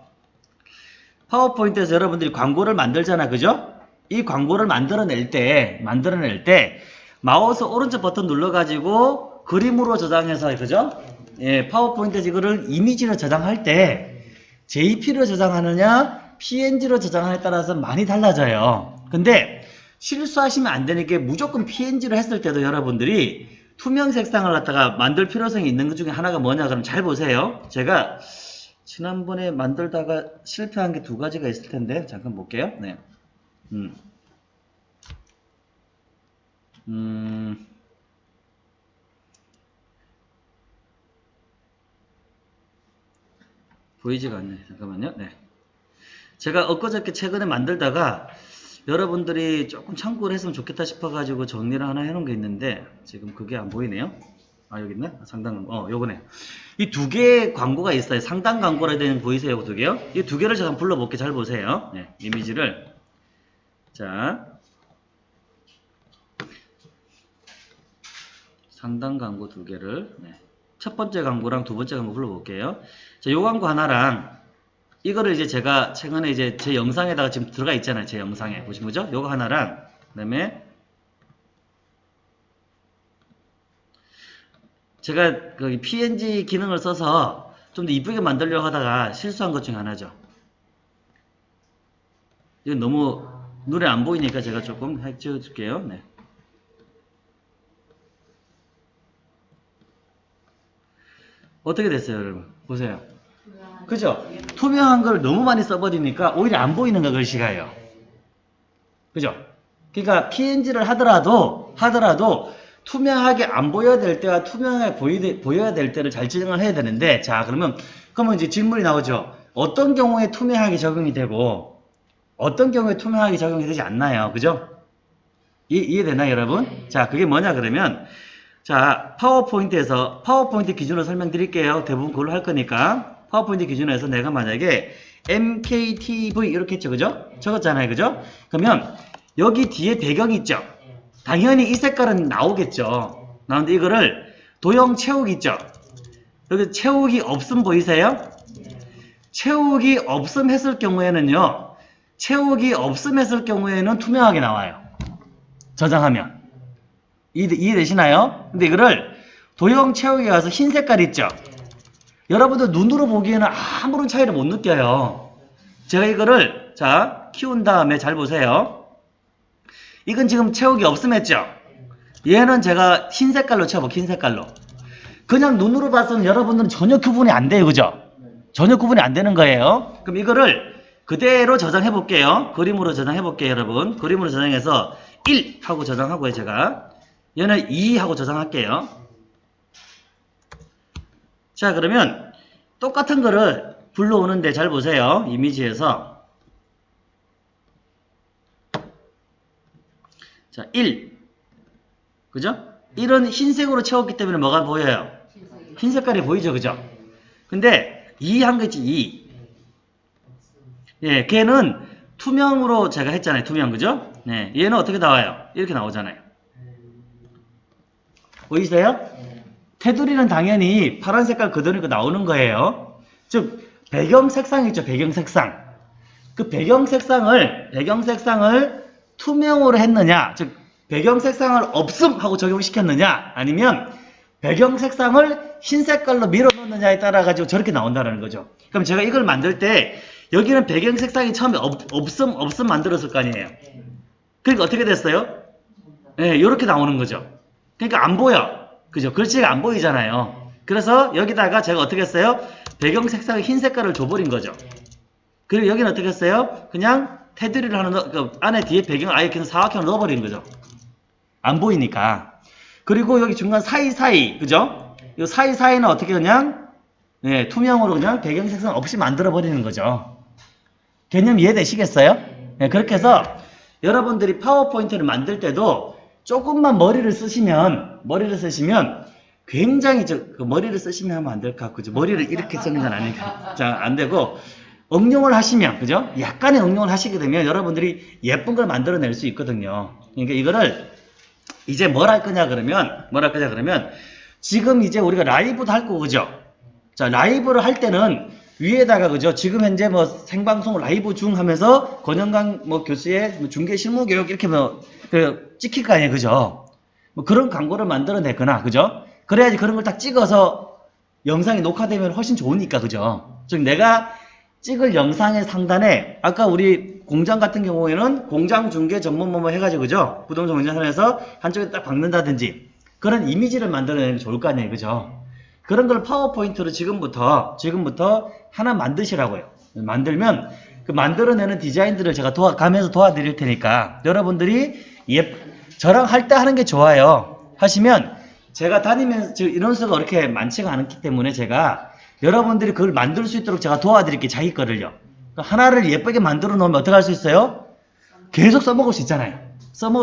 파워포인트에서 여러분들이 광고를 만들잖아, 그죠? 이 광고를 만들어낼 때 만들어낼 때 마우스 오른쪽 버튼 눌러가지고 그림으로 저장해서 그죠? 예, 파워포인트에서 이거를 이미지로 저장할 때 JP로 저장하느냐 PNG로 저장하느냐에 따라서 많이 달라져요. 근데 실수하시면 안 되는 게 무조건 PNG로 했을 때도 여러분들이 투명 색상을 갖다가 만들 필요성이 있는 것 중에 하나가 뭐냐 그럼 잘 보세요. 제가 지난번에 만들다가 실패한 게 두 가지가 있을 텐데 잠깐 볼게요. 네. 음. 음. 보이지가 않네. 잠깐만요. 네. 제가 엊그저께 최근에 만들다가 여러분들이 조금 참고를 했으면 좋겠다 싶어가지고 정리를 하나 해놓은 게 있는데 지금 그게 안 보이네요. 아 여기 있네. 아, 상단 광고. 어 요거네. 이 두 개의 광고가 있어요. 상단 광고라 되는 거 보이세요? 두 개요? 이 두 개를 제가 한번 불러볼게요. 잘 보세요. 네, 이미지를 자 상단 광고 두 개를 네. 첫 번째 광고랑 두 번째 광고 불러볼게요. 자, 요 광고 하나랑 이거를 이제 제가 최근에 이제 제 영상에다가 지금 들어가 있잖아요. 제 영상에. 보시면 그죠? 요거 하나랑, 그 다음에 제가 그 PNG 기능을 써서 좀 더 이쁘게 만들려고 하다가 실수한 것 중에 하나죠. 이건 너무 눈에 안 보이니까 제가 조금 해줘 줄게요. 네. 어떻게 됐어요, 여러분? 보세요. 그죠? 투명한 걸 너무 많이 써버리니까 오히려 안 보이는 거 글씨가요. 그죠? 그러니까 PNG를 하더라도 하더라도 투명하게 안 보여야 될 때와 투명하게 보이, 보여야 될 때를 잘 지정을 해야 되는데 자 그러면 그러면 이제 질문이 나오죠. 어떤 경우에 투명하게 적용이 되고 어떤 경우에 투명하게 적용이 되지 않나요? 그죠? 이, 이해되나요, 여러분? 자, 그게 뭐냐 그러면 자, 파워포인트에서 파워포인트 기준으로 설명드릴게요. 대부분 그걸로 할 거니까 파워포인트 기준에서 내가 만약에 MKTV 이렇게 했죠, 그죠? 적었잖아요, 그죠? 그러면 여기 뒤에 배경이 있죠. 당연히 이 색깔은 나오겠죠. 나오는데 이거를 도형 채우기 있죠. 여기 채우기 없음 보이세요? 채우기 없음 했을 경우에는요. 채우기 없음 했을 경우에는 투명하게 나와요. 저장하면. 이해, 이해되시나요? 근데 이거를 도형 채우기 가서 흰 색깔 있죠? 여러분들 눈으로 보기에는 아무런 차이를 못 느껴요. 제가 이거를 자 키운 다음에 잘 보세요. 이건 지금 채우기 없음 했죠? 얘는 제가 흰 색깔로 채워볼게요. 흰 색깔로. 그냥 눈으로 봐서는 여러분들은 전혀 구분이 안 돼요. 그죠? 전혀 구분이 안 되는 거예요. 그럼 이거를 그대로 저장해 볼게요. 그림으로 저장해 볼게요, 여러분. 그림으로 저장해서 1 하고 저장하고요, 제가. 얘는 2 하고 저장할게요. 자, 그러면 똑같은 거를 불러오는데 잘 보세요. 이미지에서. 자, 1. 그죠? 1은 흰색으로 채웠기 때문에 뭐가 보여요? 흰 색깔이 보이죠, 그죠? 근데 2 한 거지, 2. 예, 걔는 투명으로 제가 했잖아요. 투명, 그죠? 네, 얘는 어떻게 나와요? 이렇게 나오잖아요. 보이세요? 테두리는 당연히 파란 색깔 그대로 나오는 거예요. 즉, 배경 색상 있죠, 배경 색상. 그 배경 색상을, 배경 색상을 투명으로 했느냐, 즉, 배경 색상을 없음 하고 적용시켰느냐, 아니면 배경 색상을 흰 색깔로 밀어 넣느냐에 따라 가지고 저렇게 나온다는 거죠. 그럼 제가 이걸 만들 때 여기는 배경 색상이 처음에 없, 없음 없음 만들었을 거 아니에요. 그러니까 어떻게 됐어요? 네, 이렇게 나오는 거죠. 그러니까 안 보여. 그죠? 글씨가 안 보이잖아요. 그래서 여기다가 제가 어떻게 했어요? 배경 색상을 흰 색깔을 줘버린 거죠. 그리고 여기는 어떻게 했어요? 그냥 테두리를 하나 넣, 그 안에 뒤에 배경을 아예 그냥 사각형을 넣어버리는 거죠. 안 보이니까. 그리고 여기 중간 사이사이, 그죠? 이 사이사이는 어떻게 그냥, 네, 투명으로 그냥 배경 색상 없이 만들어버리는 거죠. 개념 이해되시겠어요? 네, 그렇게 해서 여러분들이 파워포인트를 만들 때도 조금만 머리를 쓰시면, 머리를 쓰시면 굉장히 저, 그 머리를 쓰시면 하면 안 될까? 그죠? 머리를 이렇게 쓰는 건 아니니까. 자, 안 되고, 응용을 하시면, 그죠? 약간의 응용을 하시게 되면 여러분들이 예쁜 걸 만들어낼 수 있거든요. 그러니까 이거를 이제 뭘 할 거냐 그러면 뭘 할 거냐 그러면 지금 이제 우리가 라이브도 할 거고 그죠? 자 라이브를 할 때는 위에다가 그죠? 지금 현재 뭐 생방송 라이브 중 하면서 권영강 뭐 교수의 뭐 중계 실무 교육 이렇게 뭐 그 찍힐 거 아니에요 그죠? 뭐 그런 광고를 만들어내거나 그죠? 그래야지 그런 걸 딱 찍어서 영상이 녹화되면 훨씬 좋으니까 그죠? 즉 내가 찍을 영상의 상단에 아까 우리 공장 같은 경우에는 공장 중개 전문 뭐뭐 해가지고 그죠? 부동산 운전선에서 한쪽에 딱 박는다든지 그런 이미지를 만들어내면 좋을 거 아니에요 그죠? 그런 걸 파워포인트로 지금부터 지금부터 하나 만드시라고요. 만들면 그 만들어내는 디자인들을 제가 도와 가면서 도와드릴 테니까 여러분들이 예 저랑 할 때 하는 게 좋아요. 하시면 제가 다니면서 지금 인원수가 그렇게 많지가 않기 때문에 제가 여러분들이 그걸 만들 수 있도록 제가 도와드릴게요. 자기 거를요. 그러니까 하나를 예쁘게 만들어 놓으면 어떻게 할 수 있어요? 계속 써먹을 수 있잖아요.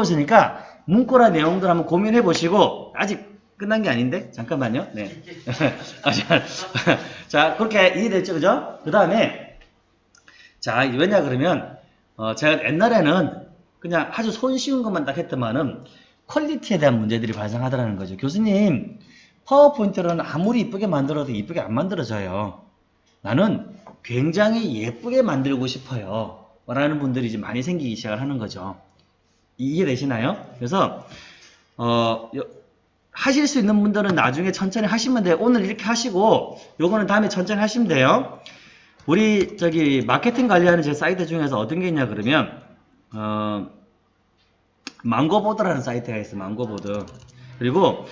있으니까 문구나 내용들 한번 고민해 보시고 아직 끝난 게 아닌데 잠깐만요. 네. 아, 자, 자 그렇게 이해됐죠, 그죠? 그 다음에 자 왜냐 그러면 어, 제가 옛날에는 그냥 아주 손쉬운 것만 딱 했더만은 퀄리티에 대한 문제들이 발생하더라는 거죠. 교수님 파워포인트는 아무리 이쁘게 만들어도 이쁘게 안 만들어져요. 나는 굉장히 예쁘게 만들고 싶어요. 라는 분들이 이제 많이 생기기 시작을 하는 거죠. 이해되시나요? 그래서 어, 여- 하실 수 있는 분들은 나중에 천천히 하시면 돼요. 오늘 이렇게 하시고 요거는 다음에 천천히 하시면 돼요. 우리 저기 마케팅 관리하는 제 사이트 중에서 어떤 게 있냐 그러면 어, 망고보드라는 사이트가 있어요. 망고보드. 그리고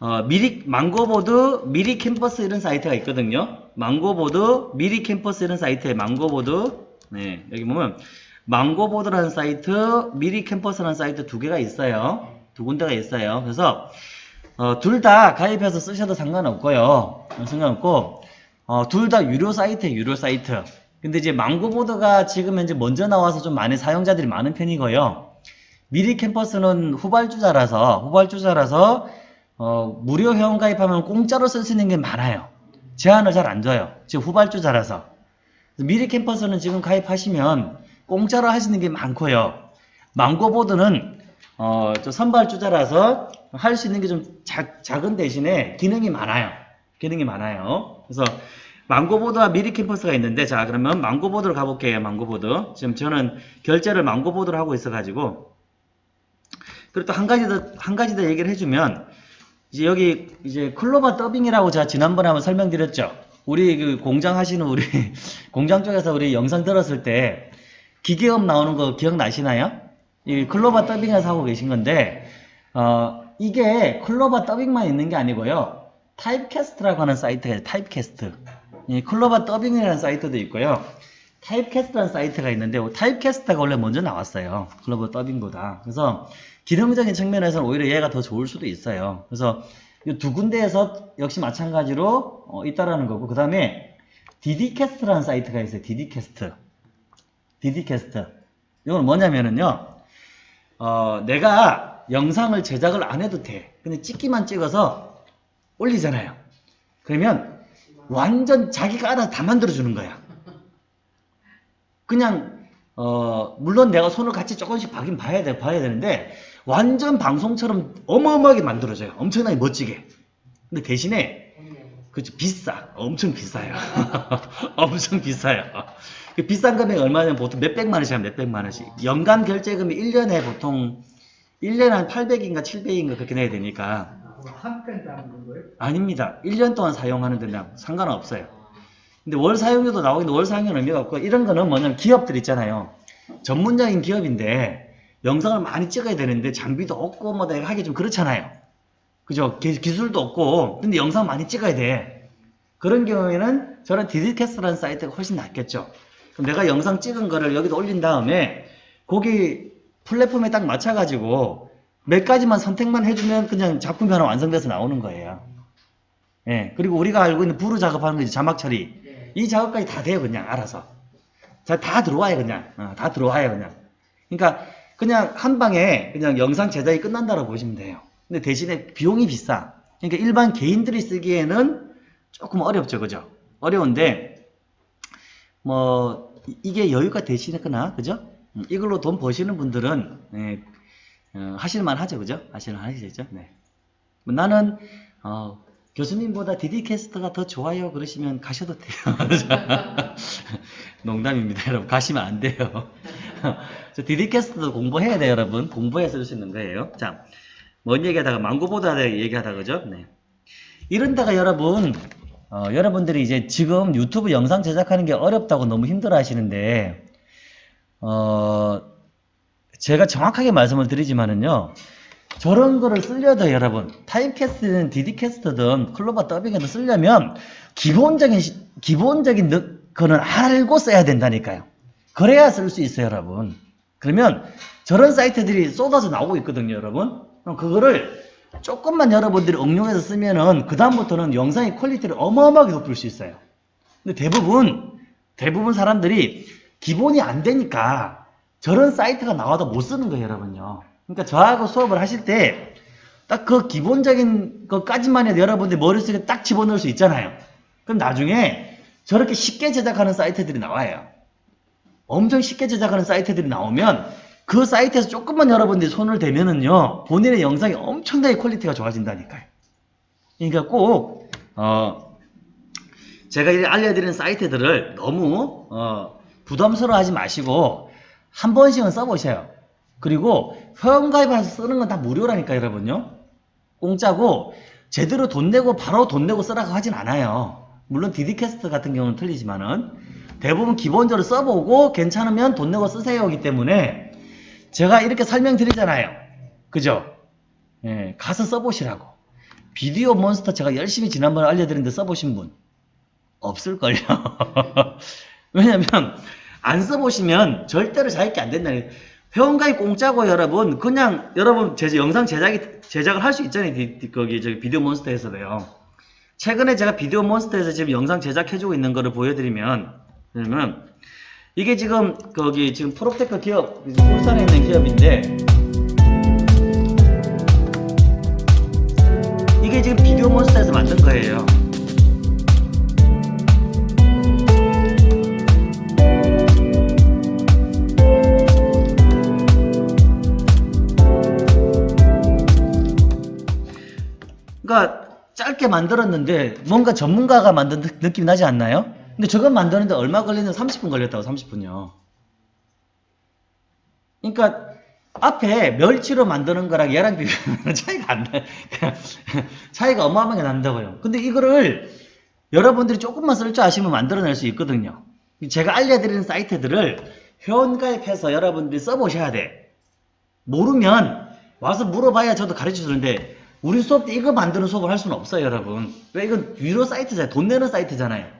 어, 미리 망고보드 미리캔버스 이런 사이트가 있거든요. 망고보드 미리캔버스 이런 사이트에 망고보드 네 여기 보면 망고보드라는 사이트 미리 캠퍼스라는 사이트 두 개가 있어요. 두 군데가 있어요. 그래서 어, 둘 다 가입해서 쓰셔도 상관없고요. 어, 상관없고 어, 둘 다 유료 사이트예요, 유료 사이트. 근데 이제 망고보드가 지금 현재 먼저 나와서 좀 많은 사용자들이 많은 편이고요. 미리 캠퍼스는 후발주자라서, 후발주자라서, 어, 무료 회원 가입하면 공짜로 쓸 수 있는 게 많아요. 제한을 잘 안 줘요. 지금 후발주자라서. 미리 캠퍼스는 지금 가입하시면 공짜로 있는 게 많고요. 망고보드는 어, 저 선발주자라서 할 수 있는 게 좀 작은 대신에 기능이 많아요. 기능이 많아요. 그래서 망고보드와 미리 캠퍼스가 있는데 자 그러면 망고보드로 가볼게요. 망고보드. 지금 저는 결제를 망고보드로 하고 있어가지고 그리고 또 한 가지 더 한 가지 더 얘기를 해주면 이제 여기 이제 클로바 더빙이라고 제가 지난번에 한번 설명드렸죠. 우리 그 공장 하시는 우리 공장 쪽에서 우리 영상 들었을 때 기계음 나오는 거 기억나시나요? 이 클로바 더빙에서 하고 계신 건데 어 이게 클로바 더빙만 있는 게 아니고요. 타입캐스트라고 하는 사이트가 있어요. 타입캐스트. 이 클로바 더빙이라는 사이트도 있고요. 타입캐스트라는 사이트가 있는데 타입캐스트가 원래 먼저 나왔어요. 클로바 더빙보다. 그래서 기능적인 측면에서는 오히려 얘가 더 좋을 수도 있어요. 그래서 이 두 군데에서 역시 마찬가지로 어, 있다라는 거고 그 다음에 디디캐스트라는 사이트가 있어요. 디디캐스트. 디디캐스트. 이건 뭐냐면은요. 어, 내가 영상을 제작을 안 해도 돼. 근데 찍기만 찍어서 올리잖아요. 그러면 완전 자기가 알아서 다 만들어주는 거야. 그냥 어 물론 내가 손을 같이 조금씩 봐긴 봐야 돼 봐야 되는데 완전 방송처럼 어마어마하게 만들어져요. 엄청나게 멋지게. 근데 대신에 그죠 비싸. 엄청 비싸요. 엄청 비싸요. 그 비싼 금액이 얼마냐면 보통 몇백만 원씩 하면 몇백만 원씩. 연간 결제금이 1년에 보통 1년에 한 800인가 700인가 그렇게 내야 되니까
거예요?
아닙니다. 1년 동안 사용하는 데랑 상관없어요. 근데 월 사용료도 나오는데 월 사용료는 의미가 없고 이런 거는 뭐냐면 기업들 있잖아요. 전문적인 기업인데 영상을 많이 찍어야 되는데 장비도 없고 뭐 내가 하기 좀 그렇잖아요. 그죠? 기, 기술도 없고 근데 영상 많이 찍어야 돼. 그런 경우에는 저는 디디캐스트라는 사이트가 훨씬 낫겠죠. 그럼 내가 영상 찍은 거를 여기다 올린 다음에 거기 플랫폼에 딱 맞춰가지고 몇 가지만 선택만 해주면 그냥 작품이 하나 완성돼서 나오는 거예요. 예. 그리고 우리가 알고 있는 부르 작업하는 거 이제 자막 처리. 이 작업까지 다 돼요, 그냥 알아서. 자, 다 들어와요, 그냥. 어, 다 들어와요, 그냥. 그러니까 그냥 한 방에 그냥 영상 제작이 끝난다고 보시면 돼요. 근데 대신에 비용이 비싸. 그러니까 일반 개인들이 쓰기에는 조금 어렵죠, 그죠? 어려운데 뭐 이- 이게 여유가 되시거나, 그죠? 음, 이걸로 돈 버시는 분들은 예, 어, 하실만 하죠, 그죠? 하실만 하시죠, 네. 뭐 나는 어, 교수님보다 디디캐스터가 더 좋아요 그러시면 가셔도 돼요. 농담입니다, 여러분. 가시면 안 돼요. 저 디디캐스터도 공부해야 돼요, 여러분. 공부해서 있는 거예요. 자, 뭔 얘기하다가 망고보다 얘기하다 그죠? 네. 이런다가 여러분, 어, 여러분들이 이제 지금 유튜브 영상 제작하는 게 어렵다고 너무 힘들어 하시는데, 어, 제가 정확하게 말씀을 드리지만은요, 저런 거를 쓰려도 여러분, 타입캐스트든 디디캐스트든 클로바 더빙에도 쓰려면 기본적인, 시- 기본적인 느- 거는 알고 써야 된다니까요. 그래야 쓸 수 있어요, 여러분. 그러면 저런 사이트들이 쏟아져 나오고 있거든요, 여러분. 그럼 그거를 조금만 여러분들이 응용해서 쓰면은 그 다음부터는 영상의 퀄리티를 어마어마하게 높일 수 있어요. 근데 대부분, 대부분 사람들이 기본이 안 되니까 저런 사이트가 나와도 못 쓰는 거예요, 여러분요. 그러니까 저하고 수업을 하실 때 딱 그 기본적인 것까지만 해도 여러분들 머릿속에 딱 집어넣을 수 있잖아요. 그럼 나중에 저렇게 쉽게 제작하는 사이트들이 나와요. 엄청 쉽게 제작하는 사이트들이 나오면 그 사이트에서 조금만 여러분들이 손을 대면은요, 본인의 영상이 엄청나게 퀄리티가 좋아진다니까요. 그러니까 꼭, 어, 제가 이 알려드리는 사이트들을 너무, 어, 부담스러워 하지 마시고, 한 번씩은 써보셔요. 그리고 회원가입해서 쓰는 건 다 무료라니까, 여러분요. 공짜고, 제대로 돈 내고 바로 돈 내고 쓰라고 하진 않아요. 물론 디디캐스트 같은 경우는 틀리지만은, 대부분 기본적으로 써보고 괜찮으면 돈 내고 쓰세요이기 때문에 제가 이렇게 설명드리잖아요. 그죠? 예, 가서 써보시라고. 비디오 몬스터 제가 열심히 지난번에 알려드렸는데 써보신 분 없을걸요. 왜냐면 안 써보시면 절대로 자기 게 안 된다는 회원가입 공짜고 여러분 그냥 여러분 제 영상 제작이 제작을 할 수 있잖아요. 거기 저기 비디오 몬스터에서도요. 최근에 제가 비디오 몬스터에서 지금 영상 제작해주고 있는 거를 보여드리면, 그러면, 이게 지금, 거기, 지금 프로테크 기업, 울산에 있는 기업인데, 이게 지금 비디오 몬스터에서 만든 거예요. 그러니까 짧게 만들었는데 뭔가 전문가가 만든 느- 느낌이 나지 않나요? 근데 저건 만드는데 얼마 걸리는 30분 걸렸다고 30분요. 그러니까 앞에 멸치로 만드는 거랑 얘랑 비교하면 차이가 안 나요. 차이가 어마어마하게 난다고요. 근데 이거를 여러분들이 조금만 쓸 줄 아시면 만들어낼 수 있거든요. 제가 알려드리는 사이트들을 회원가입해서 여러분들이 써보셔야 돼. 모르면 와서 물어봐야 저도 가르쳐 주는데 우리 수업 때 이거 만드는 수업을 할 수는 없어요 여러분 왜 이건 유료 사이트잖아요 돈 내는 사이트잖아요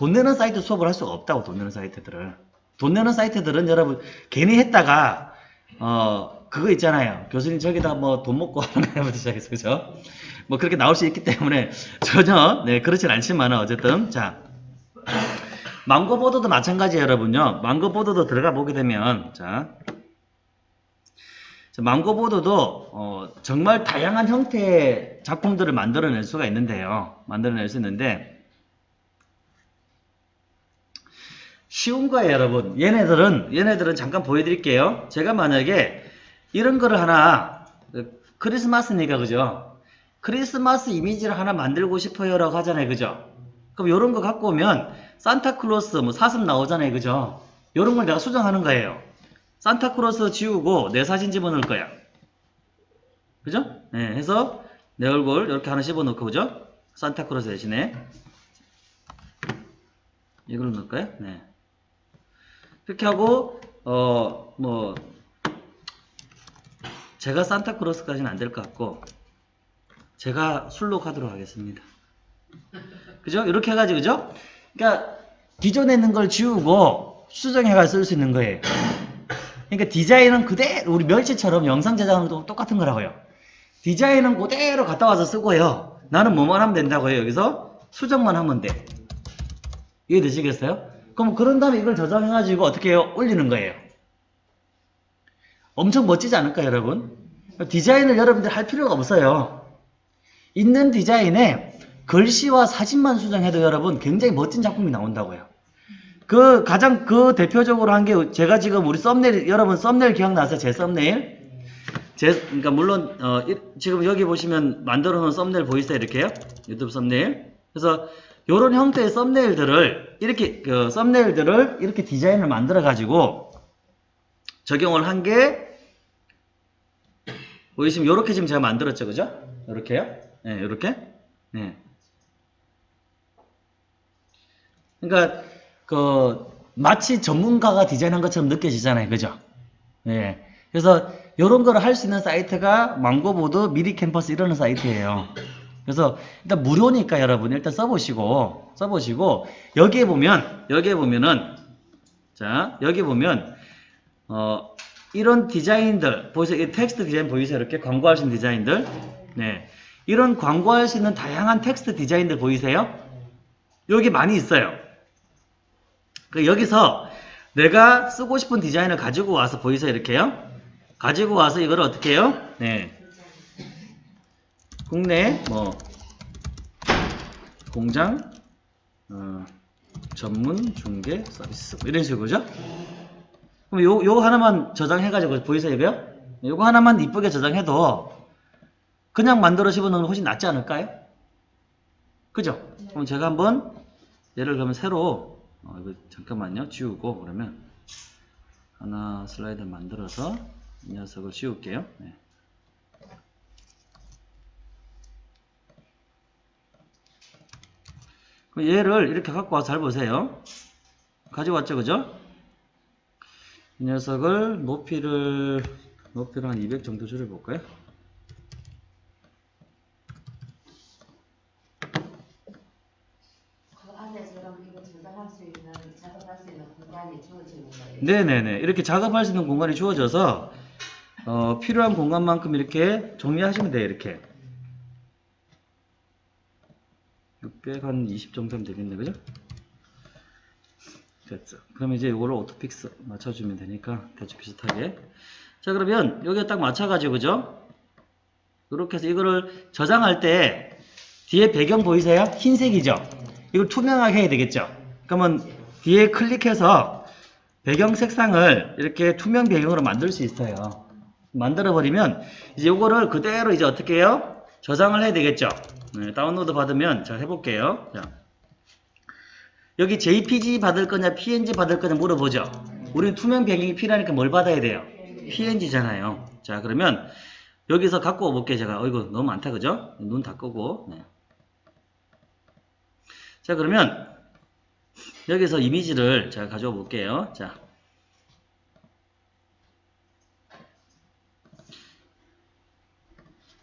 돈 내는 사이트 수업을 할 수가 없다고 돈 내는 사이트들을. 돈 내는 사이트들은 여러분 괜히 했다가 어 그거 있잖아요. 교수님 저기다 뭐 돈 먹고 하는 거부터 시작해서 그죠? 뭐 그렇게 나올 수 있기 때문에 전혀 네 그렇진 않지만 어쨌든 자. 망고보드도 마찬가지예요 여러분요. 망고보드도 들어가 보게 되면 자. 자, 망고보드도 어, 정말 다양한 형태의 작품들을 만들어낼 수가 있는데요. 만들어낼 수 있는데 쉬운 거예요, 여러분. 얘네들은 얘네들은 잠깐 보여드릴게요. 제가 만약에 이런 거를 하나 그, 크리스마스니까 그죠? 크리스마스 이미지를 하나 만들고 싶어요 라고 하잖아요, 그죠? 그럼 이런 거 갖고 오면 산타클로스 뭐 사슴 나오잖아요, 그죠? 이런 걸 내가 수정하는 거예요. 산타크로스 지우고 내 사진 집어넣을 거야. 그죠? 네, 해서 내 얼굴 이렇게 하나 집어넣고 그죠? 산타크로스 대신에 이걸 넣을까요? 네. 그렇게 하고 어 뭐 제가 산타크로스까지는 안 될 것 같고 제가 술로 가도록 하겠습니다. 그죠? 이렇게 해가지고 그죠? 그러니까 기존에 있는 걸 지우고 수정해가 쓸 수 있는 거예요. 그러니까 디자인은 그대로 우리 멸치처럼 영상 제작하는 똑같은 거라고요. 디자인은 그대로 갖다 와서 쓰고요. 나는 뭐만 하면 된다고요. 여기서 수정만 하면 돼. 이해되시겠어요? 그럼 그런 다음에 이걸 저장해가지고 어떻게 해요? 올리는 거예요. 엄청 멋지지 않을까요, 여러분? 디자인을 여러분들 할 필요가 없어요. 있는 디자인에 글씨와 사진만 수정해도 여러분 굉장히 멋진 작품이 나온다고요. 그 가장 그 대표적으로 한 게 제가 지금 우리 썸네일 여러분 썸네일 기억나세요? 제 썸네일? 제 그러니까 물론 어, 이- 지금 여기 보시면 만들어 놓은 썸네일 보이세요? 이렇게요? 유튜브 썸네일. 그래서 요런 형태의 썸네일들을 이렇게 그 썸네일들을 이렇게 디자인을 만들어 가지고 적용을 한 게 보이시면 요렇게 지금 제가 만들었죠. 그죠? 요렇게요? 네, 요렇게. 네. 그러니까 그 마치 전문가가 디자인한 것처럼 느껴지잖아요. 그죠? 예. 그래서 이런 거를 할 수 있는 사이트가 망고보드, 미리캔버스 이런 사이트예요. 그래서 일단 무료니까 여러분 일단 써보시고 써보시고 여기에 보면 여기에 보면은 자 여기 보면 어 이런 디자인들 보이세요? 이 텍스트 디자인 보이세요? 이렇게 있는 디자인들 네 이런 광고할 수 있는 다양한 텍스트 디자인들 보이세요? 여기 많이 있어요. 그 여기서 내가 쓰고 싶은 디자인을 가지고 와서 보이세요 이렇게요 가지고 와서 이걸 어떻게 해요 네 국내 뭐 공장 어, 전문 중개 서비스 뭐 이런 식으로죠 그럼 요, 요 하나만 저장해 가지고 보이세요 이거요 요거 하나만 이쁘게 저장해도 그냥 만들어 집어넣으면 훨씬 낫지 않을까요 그죠 그럼 제가 한번 예를 들면 새로 어, 이거 잠깐만요. 지우고 그러면 하나 슬라이드 만들어서 이 녀석을 지울게요. 네. 그럼 얘를 이렇게 갖고 와서 잘 보세요. 가지고 왔죠, 그죠? 이 녀석을 높이를 높이를 한 200 정도 줄여볼까요?
그.
네네네. 이렇게 작업할 수 있는 공간이 주어져서 어, 필요한 공간만큼 이렇게 정리하시면 돼요. 이렇게. 620 정도 면 되겠네, 그죠? 됐어. 그럼 이제 이거를 오토픽스 맞춰주면 되니까 대충 비슷하게. 자, 그러면 여기에 딱 맞춰가지고, 그죠? 이렇게 해서 이거를 저장할 때 뒤에 배경 보이세요? 흰색이죠? 이걸 투명하게 해야 되겠죠? 그러면 뒤에 클릭해서 배경 색상을 이렇게 투명 배경으로 만들 수 있어요. 만들어 버리면 이제 요거를 그대로 이제 어떻게 해요? 저장을 해야 되겠죠? 네, 다운로드 받으면 자 해볼게요. 자. 여기 JPG 받을 거냐 PNG 받을 거냐 물어보죠. 우리는 투명 배경이 필요하니까 뭘 받아야 돼요? PNG잖아요. 자 그러면 여기서 갖고 와볼게요 제가. 어이구 너무 많다 그죠? 눈 다 끄고 네. 자 그러면 여기서 이미지를 제가 가져와 볼게요. 자.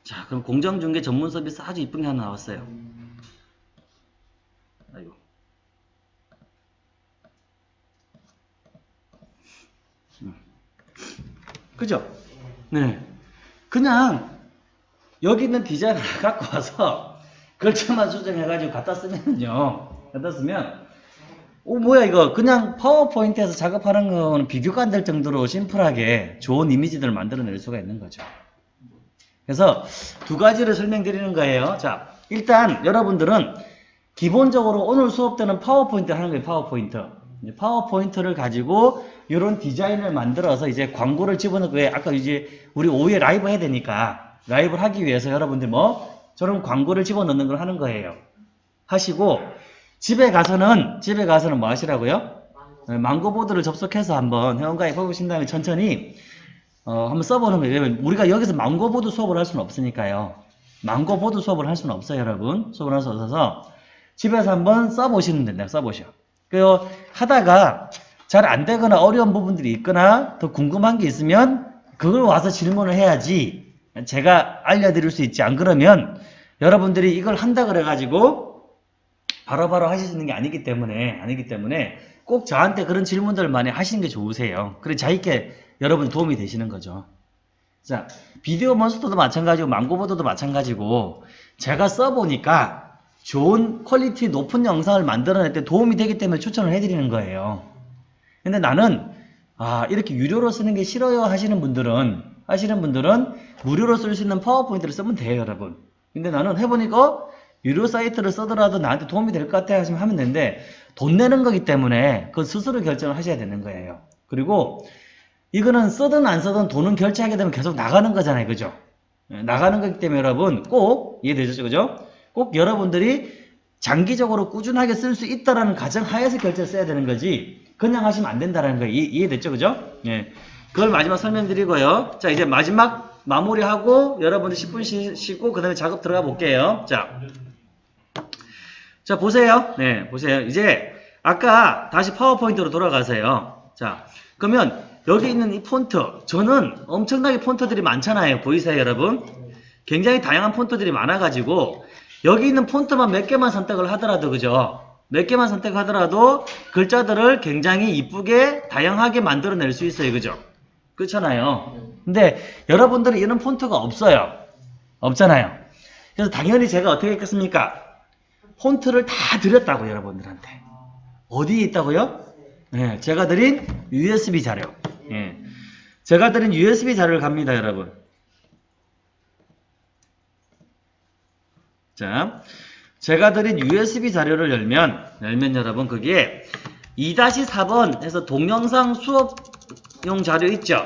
자, 그럼 공정중개 전문 서비스 아주 이쁜 게 하나 나왔어요. 아이고. 음. 그죠? 네. 그냥 여기 있는 디자인 하나 갖고 와서 글자만 수정해가지고 갖다 쓰면요. 갖다 쓰면 오 뭐야 이거 그냥 파워포인트에서 작업하는 거는 비교가 안 될 정도로 심플하게 좋은 이미지들을 만들어낼 수가 있는 거죠. 그래서 두 가지를 설명드리는 거예요. 자, 일단 여러분들은 기본적으로 오늘 수업 때는 파워포인트 하는 거예요. 파워포인트. 파워포인트를 가지고 이런 디자인을 만들어서 이제 광고를 집어넣고 왜 아까 이제 우리 오후에 라이브 해야 되니까 라이브를 하기 위해서 여러분들 뭐 저런 광고를 집어넣는 걸 하는 거예요. 하시고 집에 가서는 집에 가서는 뭐 하시라고요? 네, 망고보드를 접속해서 한번 회원가입 해 보신 다음에 천천히 어, 한번 써보는 거예요. 왜냐면 우리가 여기서 망고보드 수업을 할 수는 없으니까요. 망고보드 수업을 할 수는 없어요, 여러분. 수업을 할 수 없어서 집에서 한번 써보시면 된다. 써보셔. 그 하다가 잘 안 되거나 어려운 부분들이 있거나 더 궁금한 게 있으면 그걸 와서 질문을 해야지 제가 알려드릴 수 있지. 안 그러면 여러분들이 이걸 한다 그래가지고 바로바로 하실 수 있는 게 아니기 때문에 아니기 때문에 꼭 저한테 그런 질문들을 많이 하시는 게 좋으세요. 그래 자기께 여러분 도움이 되시는 거죠. 자, 비디오 몬스터도 마찬가지고 망고보드도 마찬가지고 제가 써보니까 좋은 퀄리티 높은 영상을 만들어낼 때 도움이 되기 때문에 추천을 해드리는 거예요. 근데 나는 아 이렇게 유료로 쓰는 게 싫어요 하시는 분들은 하시는 분들은 무료로 쓸 수 있는 파워포인트를 쓰면 돼요 여러분. 근데 나는 해보니까 어? 유료 사이트를 쓰더라도 나한테 도움이 될 것 같아 하시면 하면 되는데 돈 내는 거기 때문에 그 스스로 결정을 하셔야 되는 거예요. 그리고 이거는 쓰든 안 쓰든 돈은 결제하게 되면 계속 나가는 거잖아요. 그죠? 예, 나가는 거기 때문에 여러분 꼭 이해되셨죠? 그죠? 꼭 여러분들이 장기적으로 꾸준하게 쓸 수 있다라는 가정 하에서 결제를 써야 되는 거지 그냥 하시면 안 된다라는 거 이해, 이해됐죠? 그죠? 예. 그걸 마지막 설명드리고요. 자, 이제 마지막 마무리하고 여러분들 10분 쉬, 쉬고 그 다음에 작업 들어가 볼게요. 자. 자, 보세요. 네, 보세요. 이제 아까 다시 파워포인트로 돌아가세요. 자, 그러면 여기 있는 이 폰트 저는 엄청나게 폰트들이 많잖아요. 보이세요, 여러분? 굉장히 다양한 폰트들이 많아가지고 여기 있는 폰트만 몇 개만 선택을 하더라도 그죠? 몇 개만 선택하더라도 글자들을 굉장히 이쁘게 다양하게 만들어낼 수 있어요. 그죠? 그렇잖아요. 근데 여러분들은 이런 폰트가 없어요. 없잖아요. 그래서 당연히 제가 어떻게 했겠습니까? 폰트를 다 드렸다고 여러분들한테. 어디에 있다고요? 네, 제가 드린 USB 자료. 예. 제가 드린 USB 자료를 갑니다, 여러분. 자, 제가 드린 USB 자료를 열면, 열면 여러분, 거기에 2-4번 해서 동영상 수업용 자료 있죠?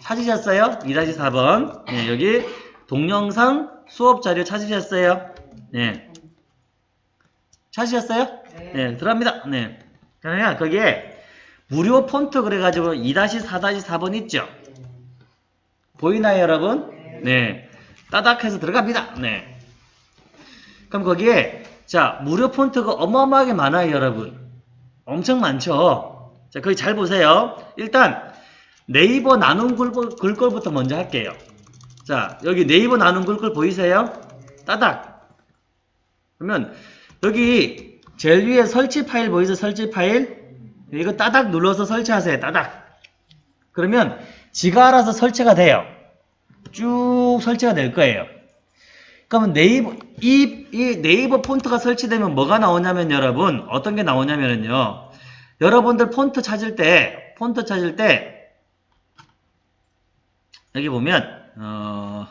찾으셨어요? 2-4번. 네, 여기 동영상 수업 자료 찾으셨어요? 네. 찾으셨어요? 네, 들어갑니다. 네. 그러면 거기에 무료 폰트 그래가지고 2-4-4번 있죠? 보이나요, 여러분? 네. 따닥 해서 들어갑니다. 네. 그럼 거기에, 자, 무료 폰트가 어마어마하게 많아요, 여러분. 엄청 많죠? 자, 거기 잘 보세요. 일단, 네이버 나눔 글꼴, 글꼴부터 먼저 할게요. 자, 여기 네이버 나눔 글꼴 보이세요? 따닥. 그러면, 여기 제일 위에 설치 파일 보이세요? 설치 파일? 이거 따닥 눌러서 설치하세요. 따닥. 그러면 지가 알아서 설치가 돼요. 쭉 설치가 될 거예요. 그러면 네이버 이, 이 네이버 폰트가 설치되면 뭐가 나오냐면 여러분 어떤 게 나오냐면요. 여러분들 폰트 찾을 때 폰트 찾을 때 여기 보면 어,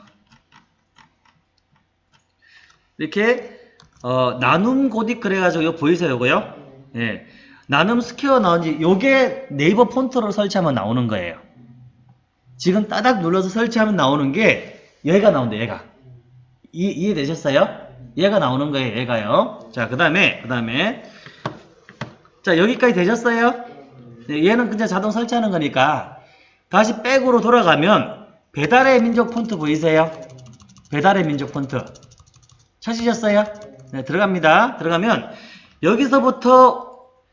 이렇게 어, 나눔 고딕 그래가지고 보이세요, 이거요? 예. 나눔 스퀘어 나온지 요게 네이버 폰트로 설치하면 나오는 거예요. 지금 따닥 눌러서 설치하면 나오는 게 얘가 나온다, 얘가. 이, 이해되셨어요? 얘가 나오는 거예요, 얘가요. 자, 그 다음에, 그 다음에. 자, 여기까지 되셨어요? 네, 얘는 그냥 자동 설치하는 거니까. 다시 back으로 돌아가면, 배달의 민족 폰트 보이세요? 배달의 민족 폰트. 찾으셨어요? 네, 들어갑니다. 들어가면, 여기서부터,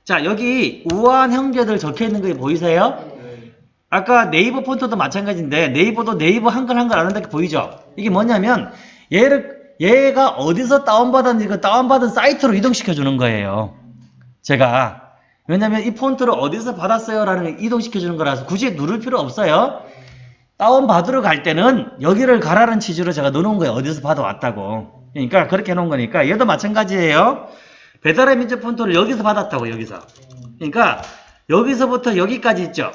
자, 여기 우아한 형제들 적혀 있는 거 보이세요? 아까 네이버 폰트도 마찬가지인데 네이버도 네이버 한글 한글 아는 데 보이죠? 이게 뭐냐면 얘를 얘가 어디서 다운받았는지 그 다운받은 사이트로 이동시켜 주는 거예요. 제가 왜냐면 이 폰트를 어디서 받았어요 라는 걸 이동시켜 주는 거라서 굳이 누를 필요 없어요. 다운받으러 갈 때는 여기를 가라는 취지로 제가 넣어놓은 거예요. 어디서 받아왔다고. 그러니까 그렇게 해놓은 거니까 얘도 마찬가지예요. 배달의 민족 폰트를 여기서 받았다고 여기서. 그러니까 여기서부터 여기까지 있죠.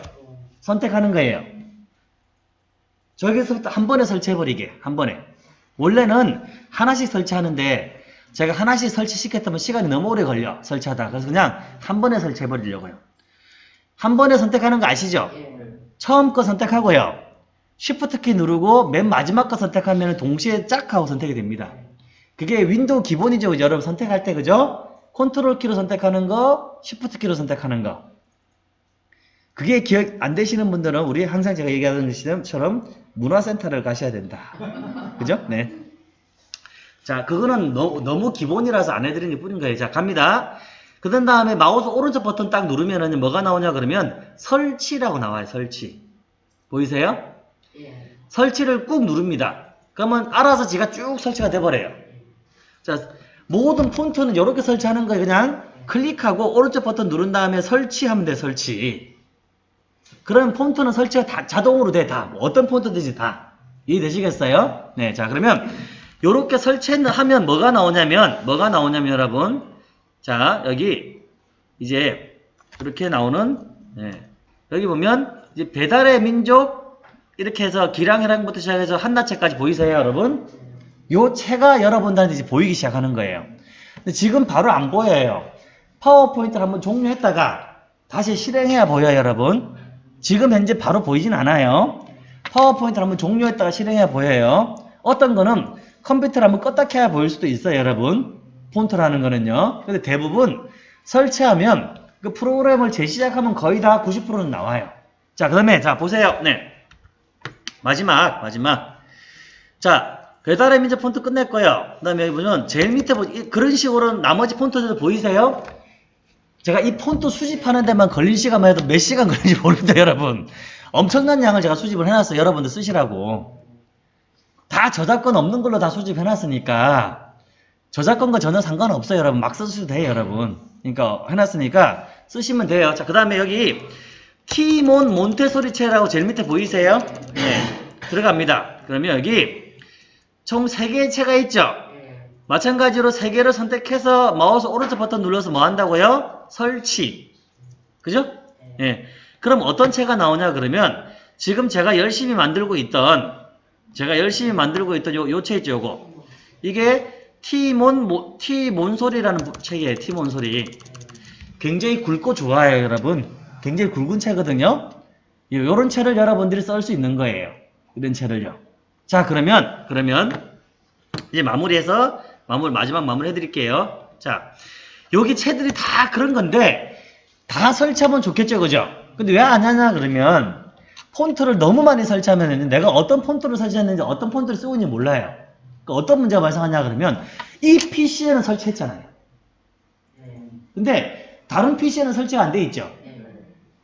선택하는 거예요. 저기서부터 한 번에 설치해버리게. 한 번에. 원래는 하나씩 설치하는데 제가 하나씩 설치시켰다면 시간이 너무 오래 걸려. 설치하다. 그래서 그냥 한 번에 설치해버리려고요. 한 번에 선택하는 거 아시죠? 처음 거 선택하고요. Shift 키 누르고 맨 마지막 거 선택하면 동시에 짝 하고 선택이 됩니다. 그게 윈도우 기본이죠. 여러분 선택할 때 그죠? 컨트롤 키로 선택하는 거, Shift 키로 선택하는 거. 그게 기억 안 되시는 분들은 우리 항상 제가 얘기하는 것처럼 문화센터를 가셔야 된다. 그죠? 네. 자, 그거는 너, 무 기본이라서 안 해드리는 게 뿐인 거예요. 자, 갑니다. 그 다음에 마우스 오른쪽 버튼 딱 누르면은 뭐가 나오냐 그러면 설치라고 나와요. 설치. 보이세요?
예.
설치를 꾹 누릅니다. 그러면 알아서 지가 쭉 설치가 돼버려요. 자, 모든 폰트는 이렇게 설치하는 거예요. 그냥 클릭하고 오른쪽 버튼 누른 다음에 설치하면 돼, 설치. 그러면 폰트는 설치가 다 자동으로 돼, 다. 뭐 어떤 폰트든지 다. 이해되시겠어요? 네, 자, 그러면 요렇게 설치하면 뭐가 나오냐면, 뭐가 나오냐면 여러분. 자, 여기 이제 이렇게 나오는, 네. 여기 보면 이제 배달의 민족 이렇게 해서 기량해랑부터 시작해서 한나체까지 보이세요, 여러분? 요 채가 여러분들한테 이제 보이기 시작하는 거예요. 근데 지금 바로 안 보여요. 파워포인트를 한번 종료했다가 다시 실행해야 보여요, 여러분. 지금 현재 바로 보이진 않아요. 파워포인트를 한번 종료했다가 실행해야 보여요. 어떤 거는 컴퓨터를 한번 껐다 켜야 보일 수도 있어요, 여러분. 폰트라는 거는요. 근데 대부분 설치하면 그 프로그램을 재시작하면 거의 다 90%는 나와요. 자, 그 다음에, 자, 보세요. 네. 마지막, 마지막. 자, 배달의 민족 폰트 끝냈고요. 그 다음에 여기 보면 제일 밑에 보 그런 식으로 나머지 폰트들 보이세요? 제가 이 폰트 수집하는 데만 걸린 시간만 해도 몇 시간 걸리는지 모릅니다, 여러분. 엄청난 양을 제가 수집을 해놨어요. 여러분들 쓰시라고. 다 저작권 없는 걸로 다 수집해놨으니까 저작권과 전혀 상관없어요, 여러분. 막 쓰셔도 돼요, 여러분. 그러니까 해놨으니까 쓰시면 돼요. 자, 그 다음에 여기 티몬 몬테소리체라고 제일 밑에 보이세요? 네, 들어갑니다. 그러면 여기 총 3개의 채가 있죠? 마찬가지로 3개를 선택해서 마우스 오른쪽 버튼 눌러서 뭐 한다고요? 설치. 그죠? 예. 그럼 어떤 채가 나오냐 그러면 지금 제가 열심히 만들고 있던 제가 열심히 만들고 있던 요, 요채 있죠, 요거. 이게 티몬, 모, 티몬소리라는 책이에요, 티몬소리. 굉장히 굵고 좋아요, 여러분. 굉장히 굵은 채거든요. 요- 요런 채를 여러분들이 쓸 수 있는 거예요. 이런 채를요. 자, 그러면, 그러면, 이제 마무리해서, 마무리, 마지막 마무리 해드릴게요. 자, 여기 채들이 다 그런 건데, 다 설치하면 좋겠죠, 그죠? 근데 왜 안 하냐, 그러면, 폰트를 너무 많이 설치하면 내가 어떤 폰트를 설치했는지 어떤 폰트를 쓰고 있는지 몰라요. 그러니까 어떤 문제가 발생하냐, 그러면, 이 PC에는 설치했잖아요. 근데, 다른 PC에는 설치가 안 돼 있죠?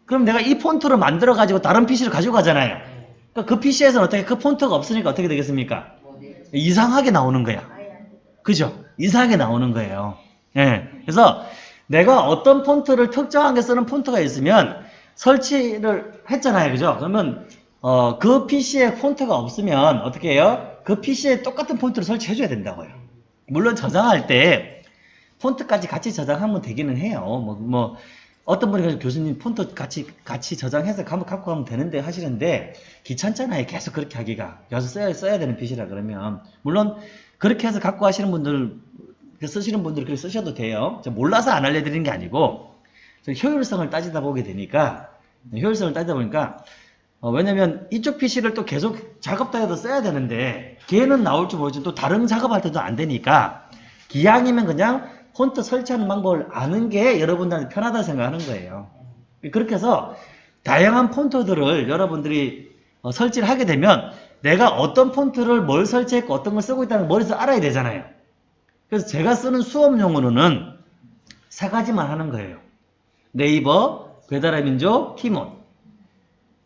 그럼 내가 이 폰트를 만들어 가지고 다른 PC를 가지고 가잖아요. 그러니까 그 PC에서는 어떻게 그 폰트가 없으니까 어떻게 되겠습니까? 이상하게 나오는 거야. 그죠? 이상하게 나오는 거예요. 예. 그래서 내가 어떤 폰트를 특정하게 쓰는 폰트가 있으면 설치를 했잖아요. 그죠? 그러면 어, 그 PC에 폰트가 없으면 어떻게 해요? 그 PC에 똑같은 폰트를 설치해줘야 된다고요. 물론 저장할 때 폰트까지 같이 저장하면 되기는 해요. 뭐, 뭐 어떤 분이 그래서 교수님 폰트 같이 같이 저장해서 가면 갖고 가면 되는데 하시는데 귀찮잖아요. 계속 그렇게 하기가. 여기서 써야 써야 되는 PC라 그러면 물론 그렇게 해서 갖고 하시는 분들 쓰시는 분들 그렇게 쓰셔도 돼요. 저 몰라서 안 알려드리는 게 아니고 저 효율성을 따지다 보게 되니까 효율성을 따지다 보니까 어, 왜냐면 이쪽 PC를 또 계속 작업단에도 써야 되는데 걔는 나올지 모르지 또 다른 작업할 때도 안 되니까 기왕이면 그냥 폰트 설치하는 방법을 아는 게 여러분들한테 편하다 생각하는 거예요. 그렇게 해서 다양한 폰트들을 여러분들이 어, 설치를 하게 되면 내가 어떤 폰트를 뭘 설치했고 어떤 걸 쓰고 있다는 걸 머릿속에 알아야 되잖아요. 그래서 제가 쓰는 수업용으로는 세 가지만 하는 거예요. 네이버, 배달의 민족, 티몬.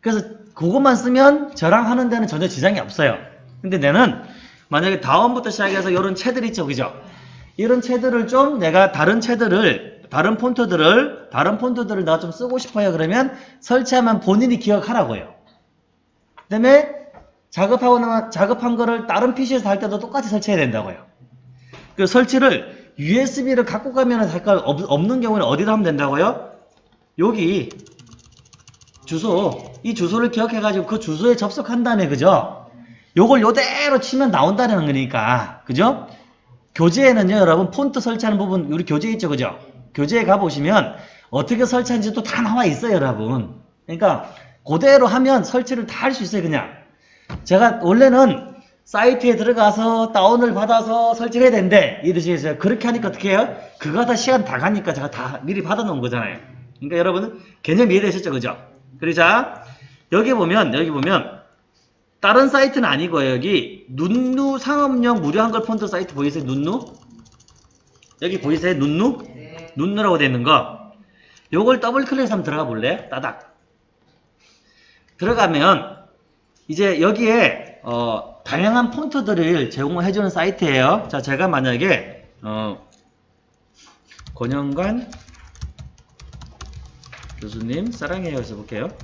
그래서 그것만 쓰면 저랑 하는 데는 전혀 지장이 없어요. 근데 내는 만약에 다음부터 시작해서 이런 채들 있죠, 그죠? 이런 채들을 좀 내가 다른 채들을 다른 폰트들을 다른 폰트들을 내가 좀 쓰고 싶어요. 그러면 설치하면 본인이 기억하라고요. 그 다음에 작업하고 나 작업한 거를 다른 PC에서 할 때도 똑같이 설치해야 된다고요. 그 설치를 USB를 갖고 가면 할까 없는 경우는 어디다 하면 된다고요? 여기 주소 이 주소를 기억해 가지고 그 주소에 접속한 다음에 그죠? 요걸 요대로 치면 나온다는 거니까 그죠? 교재에는요 여러분 폰트 설치하는 부분 우리 교재 있죠 그죠? 교재에 가보시면 어떻게 설치하는지 또다 나와 있어요 여러분 그러니까 그대로 하면 설치를 다 할 수 있어요 그냥 제가 원래는 사이트에 들어가서 다운을 받아서 설치를 해야 되는데 이해되시겠어요? 그렇게 하니까 어떻게 해요? 그거 다 시간 다 가니까 제가 다 미리 받아 놓은 거잖아요 그러니까 여러분 개념 이해되셨죠 그죠? 그리고 자 여기 보면 여기 보면 다른 사이트는 아니고요. 여기 눈누 상업용 무료 한글 폰트 사이트 보이세요? 눈누? 여기 보이세요? 눈누?
네.
눈누라고 되어 있는 거. 요걸 더블 클릭해서 한번 들어가 볼래? 따닥. 들어가면 이제 여기에 어, 다양한 폰트들을 제공을 해주는 사이트예요. 자, 제가 만약에 어, 권영관 교수님 사랑해요 해서 볼게요.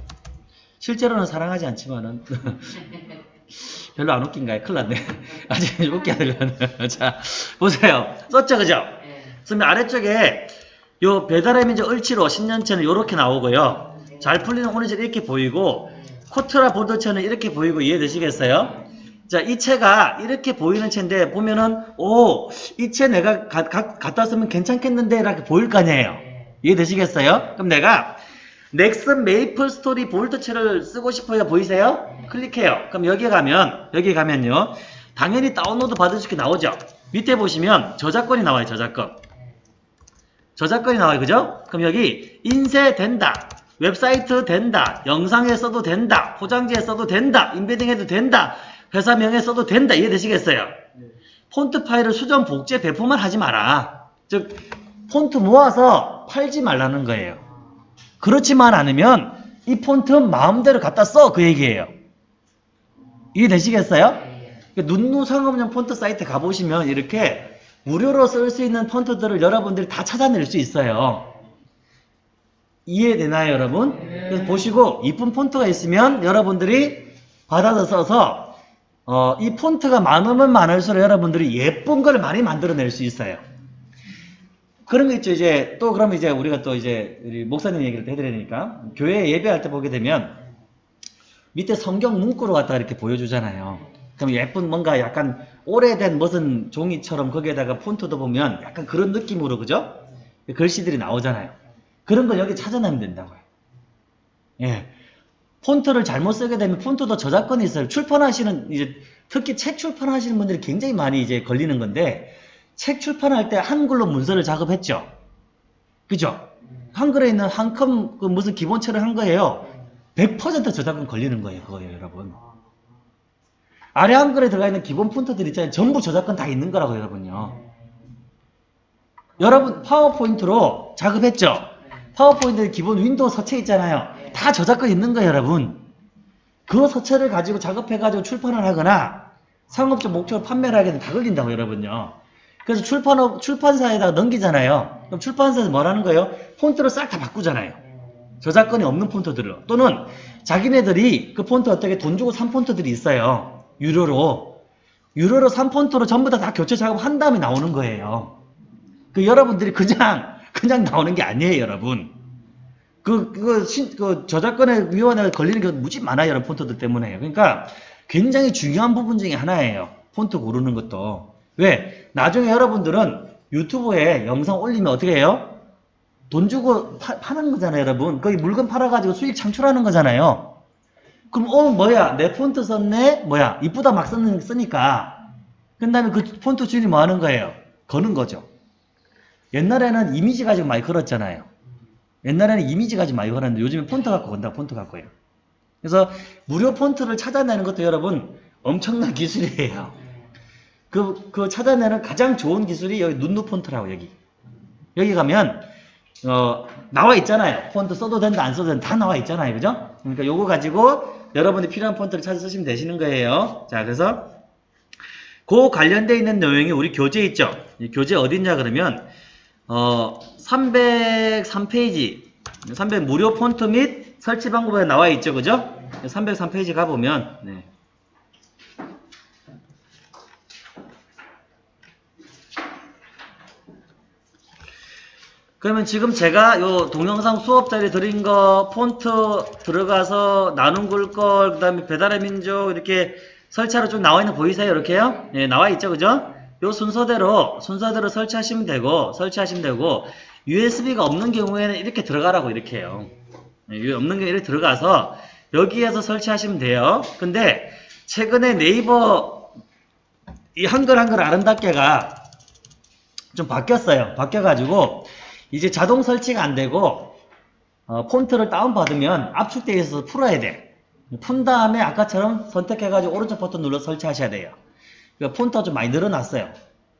실제로는 사랑하지 않지만은 별로 안 웃긴가요? 큰일 났네. 아직 웃기 하려면. 자, 보세요. 썼죠, 그죠?
네.
그러면 아래쪽에 요 배달의 민족 을지로 10년체는 이렇게 나오고요. 잘 풀리는 오늘체는 이렇게 보이고 코트라 Bold체는 이렇게 보이고 이해되시겠어요? 자, 이 체가 이렇게 보이는 체인데 보면은 오, 이 체 내가 가, 가, 갖다 쓰면 괜찮겠는데 이렇게 보일 거 아니에요. 이해되시겠어요? 그럼 내가 넥슨 메이플 스토리 Bold체를 쓰고 싶어요. 보이세요? 클릭해요. 그럼 여기 가면 여기 가면요. 당연히 다운로드 받으실 게 나오죠. 밑에 보시면 저작권이 나와요. 저작권. 저작권이 나와요. 그죠? 그럼 여기 인쇄 된다. 웹사이트 된다. 영상에 써도 된다. 포장지에 써도 된다. embedding 해도 된다. 회사명에 써도 된다. 이해되시겠어요? 폰트 파일을 수정, 복제, 배포만 하지 마라. 즉 폰트 모아서 팔지 말라는 거예요. 그렇지만 않으면 이 폰트 마음대로 갖다 써 그 얘기예요. 이해되시겠어요? 그 눈누 상업용 폰트 사이트 가보시면 이렇게 무료로 쓸 수 있는 폰트들을 여러분들이 다 찾아낼 수 있어요. 이해되나요 여러분? 그래서 보시고 이쁜 폰트가 있으면 여러분들이 받아서 써서 어, 이 폰트가 많으면 많을수록 여러분들이 예쁜 걸 많이 만들어낼 수 있어요. 그런 거 있죠. 이제 또 그러면 이제 우리가 또 이제 우리 목사님 얘기를 되니까 교회 예배할 때 보게 되면 밑에 성경 문구로 갖다가 이렇게 보여주잖아요. 그럼 예쁜 뭔가 약간 오래된 무슨 종이처럼 거기에다가 폰트도 보면 약간 그런 느낌으로 그죠? 글씨들이 나오잖아요. 그런 걸 여기 찾아내면 된다고요. 예. 폰트를 잘못 쓰게 되면 폰트도 저작권이 있어요. 출판하시는 이제 특히 책 출판하시는 분들이 굉장히 많이 이제 걸리는 건데 책 출판할 때 한글로 문서를 작업했죠. 그죠? 한글에 있는 한컴 그 무슨 기본체를 한 거예요. 100% 저작권 걸리는 거예요. 그거예요, 여러분. 아래 한글에 들어가 있는 기본 폰트들 있잖아요. 전부 저작권 다 있는 거라고 여러분요. 여러분 파워포인트로 작업했죠? 파워포인트 기본 윈도우 서체 있잖아요. 다 저작권 있는 거예요, 여러분. 그 서체를 가지고 작업해가지고 출판을 하거나 상업적 목적으로 판매를 하게 되면 다 걸린다고 여러분요. 그래서 출판업, 출판사에다가 넘기잖아요. 그럼 출판사에서 뭐라는 거예요? 폰트를 싹 다 바꾸잖아요. 저작권이 없는 폰트들을 또는 자기네들이 그 폰트 어떻게 돈 주고 산 폰트들이 있어요. 유료로. 유료로 산 폰트로 전부 다 다 교체 작업한 다음에 나오는 거예요. 그 여러분들이 그냥 그냥 나오는 게 아니에요, 여러분. 그, 그, 신, 그, 저작권의 위원회가 걸리는 게 무지 많아요, 여러분, 폰트들 때문에. 그러니까 굉장히 중요한 부분 중에 하나예요. 폰트 고르는 것도. 왜? 나중에 여러분들은 유튜브에 영상 올리면 어떻게 해요? 돈 주고 파, 파는 거잖아요, 여러분. 거기 물건 팔아가지고 수익 창출하는 거잖아요. 그럼, 어, 뭐야, 내 폰트 썼네? 뭐야, 이쁘다 막 쓰는, 쓰니까. 그 다음에 그 폰트 주인이 뭐 하는 거예요? 거는 거죠. 옛날에는 이미지 가지고 많이 걸었잖아요. 옛날에는 이미지 가지고 많이 걸었는데 요즘에 폰트 갖고 건다, 폰트 갖고요. 그래서 무료 폰트를 찾아내는 것도 여러분 엄청난 기술이에요. 그, 그 찾아내는 가장 좋은 기술이 여기 눈누 폰트라고 여기. 여기 가면, 어, 나와 있잖아요. 폰트 써도 된다, 안 써도 된다, 다 나와 있잖아요. 그죠? 그러니까 요거 가지고 여러분이 필요한 폰트를 찾아 쓰시면 되시는 거예요. 자, 그래서 그 관련되어 있는 내용이 우리 교재 있죠? 이 교재 어딨냐 그러면, 어, 303페이지, 300 무료 폰트 및 설치 방법에 나와 있죠. 그죠? 303페이지 가보면, 네. 그러면 지금 제가 요 동영상 수업 자리 드린 거 폰트 들어가서 나눔 글걸 그 다음에 배달의 민족 이렇게 설치하러 쭉 나와 있는 거 보이세요? 이렇게요? 예, 나와 있죠. 그죠? 요 순서대로 순서대로 설치하시면 되고 설치하시면 되고 USB가 없는 경우에는 이렇게 들어가라고 이렇게 해요. 예, 없는 게 이렇게 들어가서 여기에서 설치하시면 돼요. 근데 최근에 네이버 이 한글 한글 아름답게가 좀 바뀌었어요. 바뀌어가지고 이제 자동 설치가 안 되고 어, 폰트를 다운받으면 압축되어 있어서 풀어야 돼. 푼 다음에 아까처럼 선택해가지고 오른쪽 버튼 눌러 설치하셔야 돼요. 그러니까 폰트가 좀 많이 늘어났어요.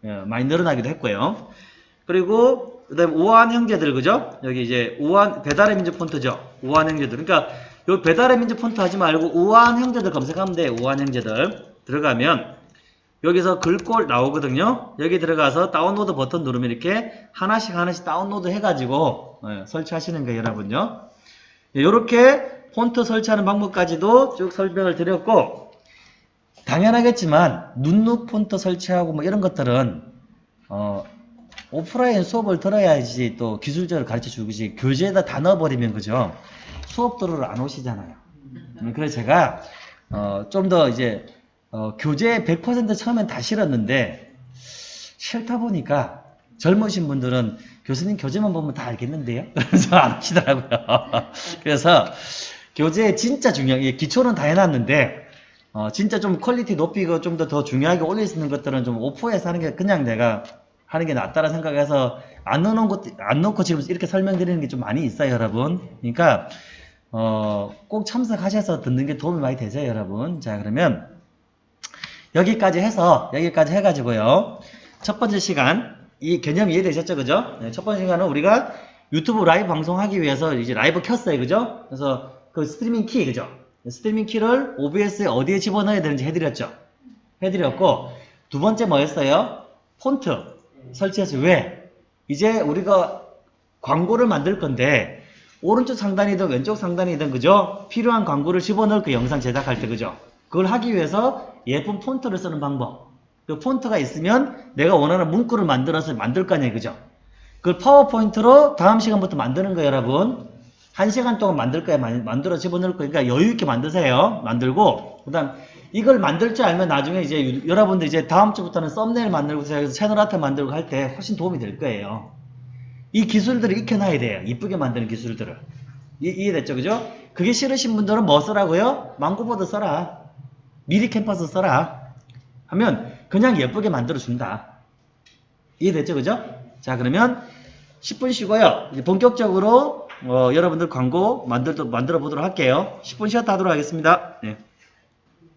예, 많이 늘어나기도 했고요. 그리고 그다음 우아한 형제들 그죠? 여기 이제 우아한 배달의 민족 폰트죠. 우아한 형제들. 그러니까 요 배달의 민족 폰트 하지 말고 우아한 형제들 검색하면 돼요. 우아한 형제들 들어가면 여기서 글꼴 나오거든요. 여기 들어가서 다운로드 버튼 누르면 이렇게 하나씩 하나씩 다운로드 해가지고 예, 설치하시는 거예요, 여러분요. 이렇게 폰트 설치하는 방법까지도 쭉 설명을 드렸고 당연하겠지만 눈누 폰트 설치하고 뭐 이런 것들은 어, 오프라인 수업을 들어야지 또 기술적으로 가르쳐 주지 교재에다 다 넣어버리면 그죠 수업 들으러 안 오시잖아요. 음, 그래서 제가 어, 좀 더 이제 어, 교재 100% 처음엔 다 싫었는데 싫다 보니까 젊으신 분들은 교수님 교재만 보면 다 알겠는데요? 그래서 안 하시더라고요. 그래서 교재 진짜 중요한 게 기초는 다 해놨는데 어, 진짜 좀 퀄리티 높이고 좀 더 더 중요하게 올릴 수 있는 것들은 좀 오프에서 하는 게 그냥 내가 하는 게 낫다라 생각해서 안 넣어놓은 것, 안 넣고 지금 이렇게 설명드리는 게 좀 많이 있어요, 여러분. 그러니까, 어, 꼭 참석하셔서 듣는 게 도움이 많이 되죠, 여러분. 자, 그러면, 여기까지 해서, 여기까지 해가지고요. 첫 번째 시간, 이 개념 이해되셨죠, 그죠? 네, 첫 번째 시간은 우리가 유튜브 라이브 방송하기 위해서 이제 라이브 켰어요, 그죠? 그래서 그 스트리밍 키, 그죠? 스트리밍 키를 OBS에 어디에 집어넣어야 되는지 해드렸죠? 해드렸고, 두 번째 뭐였어요? 폰트 설치해서 왜? 이제 우리가 광고를 만들 건데 오른쪽 상단이든 왼쪽 상단이든 그죠? 필요한 광고를 집어넣을 그 영상 제작할 때 그죠? 그걸 하기 위해서 예쁜 폰트를 쓰는 방법 그 폰트가 있으면 내가 원하는 문구를 만들어서 만들 거 아니에요 그죠? 그걸 파워포인트로 다음 시간부터 만드는 거예요 여러분 한 시간 동안 만들 거야 만들어 집어넣을 거니까 여유 있게 만드세요 만들고 그 다음 이걸 만들 줄 알면 나중에 이제 유- 여러분들 이제 다음 주부터는 썸네일 만들고 채널 아트 만들고 할 때 훨씬 도움이 될 거예요. 이 기술들을 익혀놔야 돼요. 이쁘게 만드는 기술들을. 이, 이해됐죠? 그죠? 그게 싫으신 분들은 뭐 쓰라고요? 망고보드 써라. 미리 캠퍼스 써라. 하면 그냥 예쁘게 만들어준다. 이해됐죠? 그죠? 자, 그러면 10분 쉬고요. 이제 본격적으로 어, 여러분들 광고 만들, 만들어 보도록 할게요. 10분 쉬었다 하도록 하겠습니다. 네.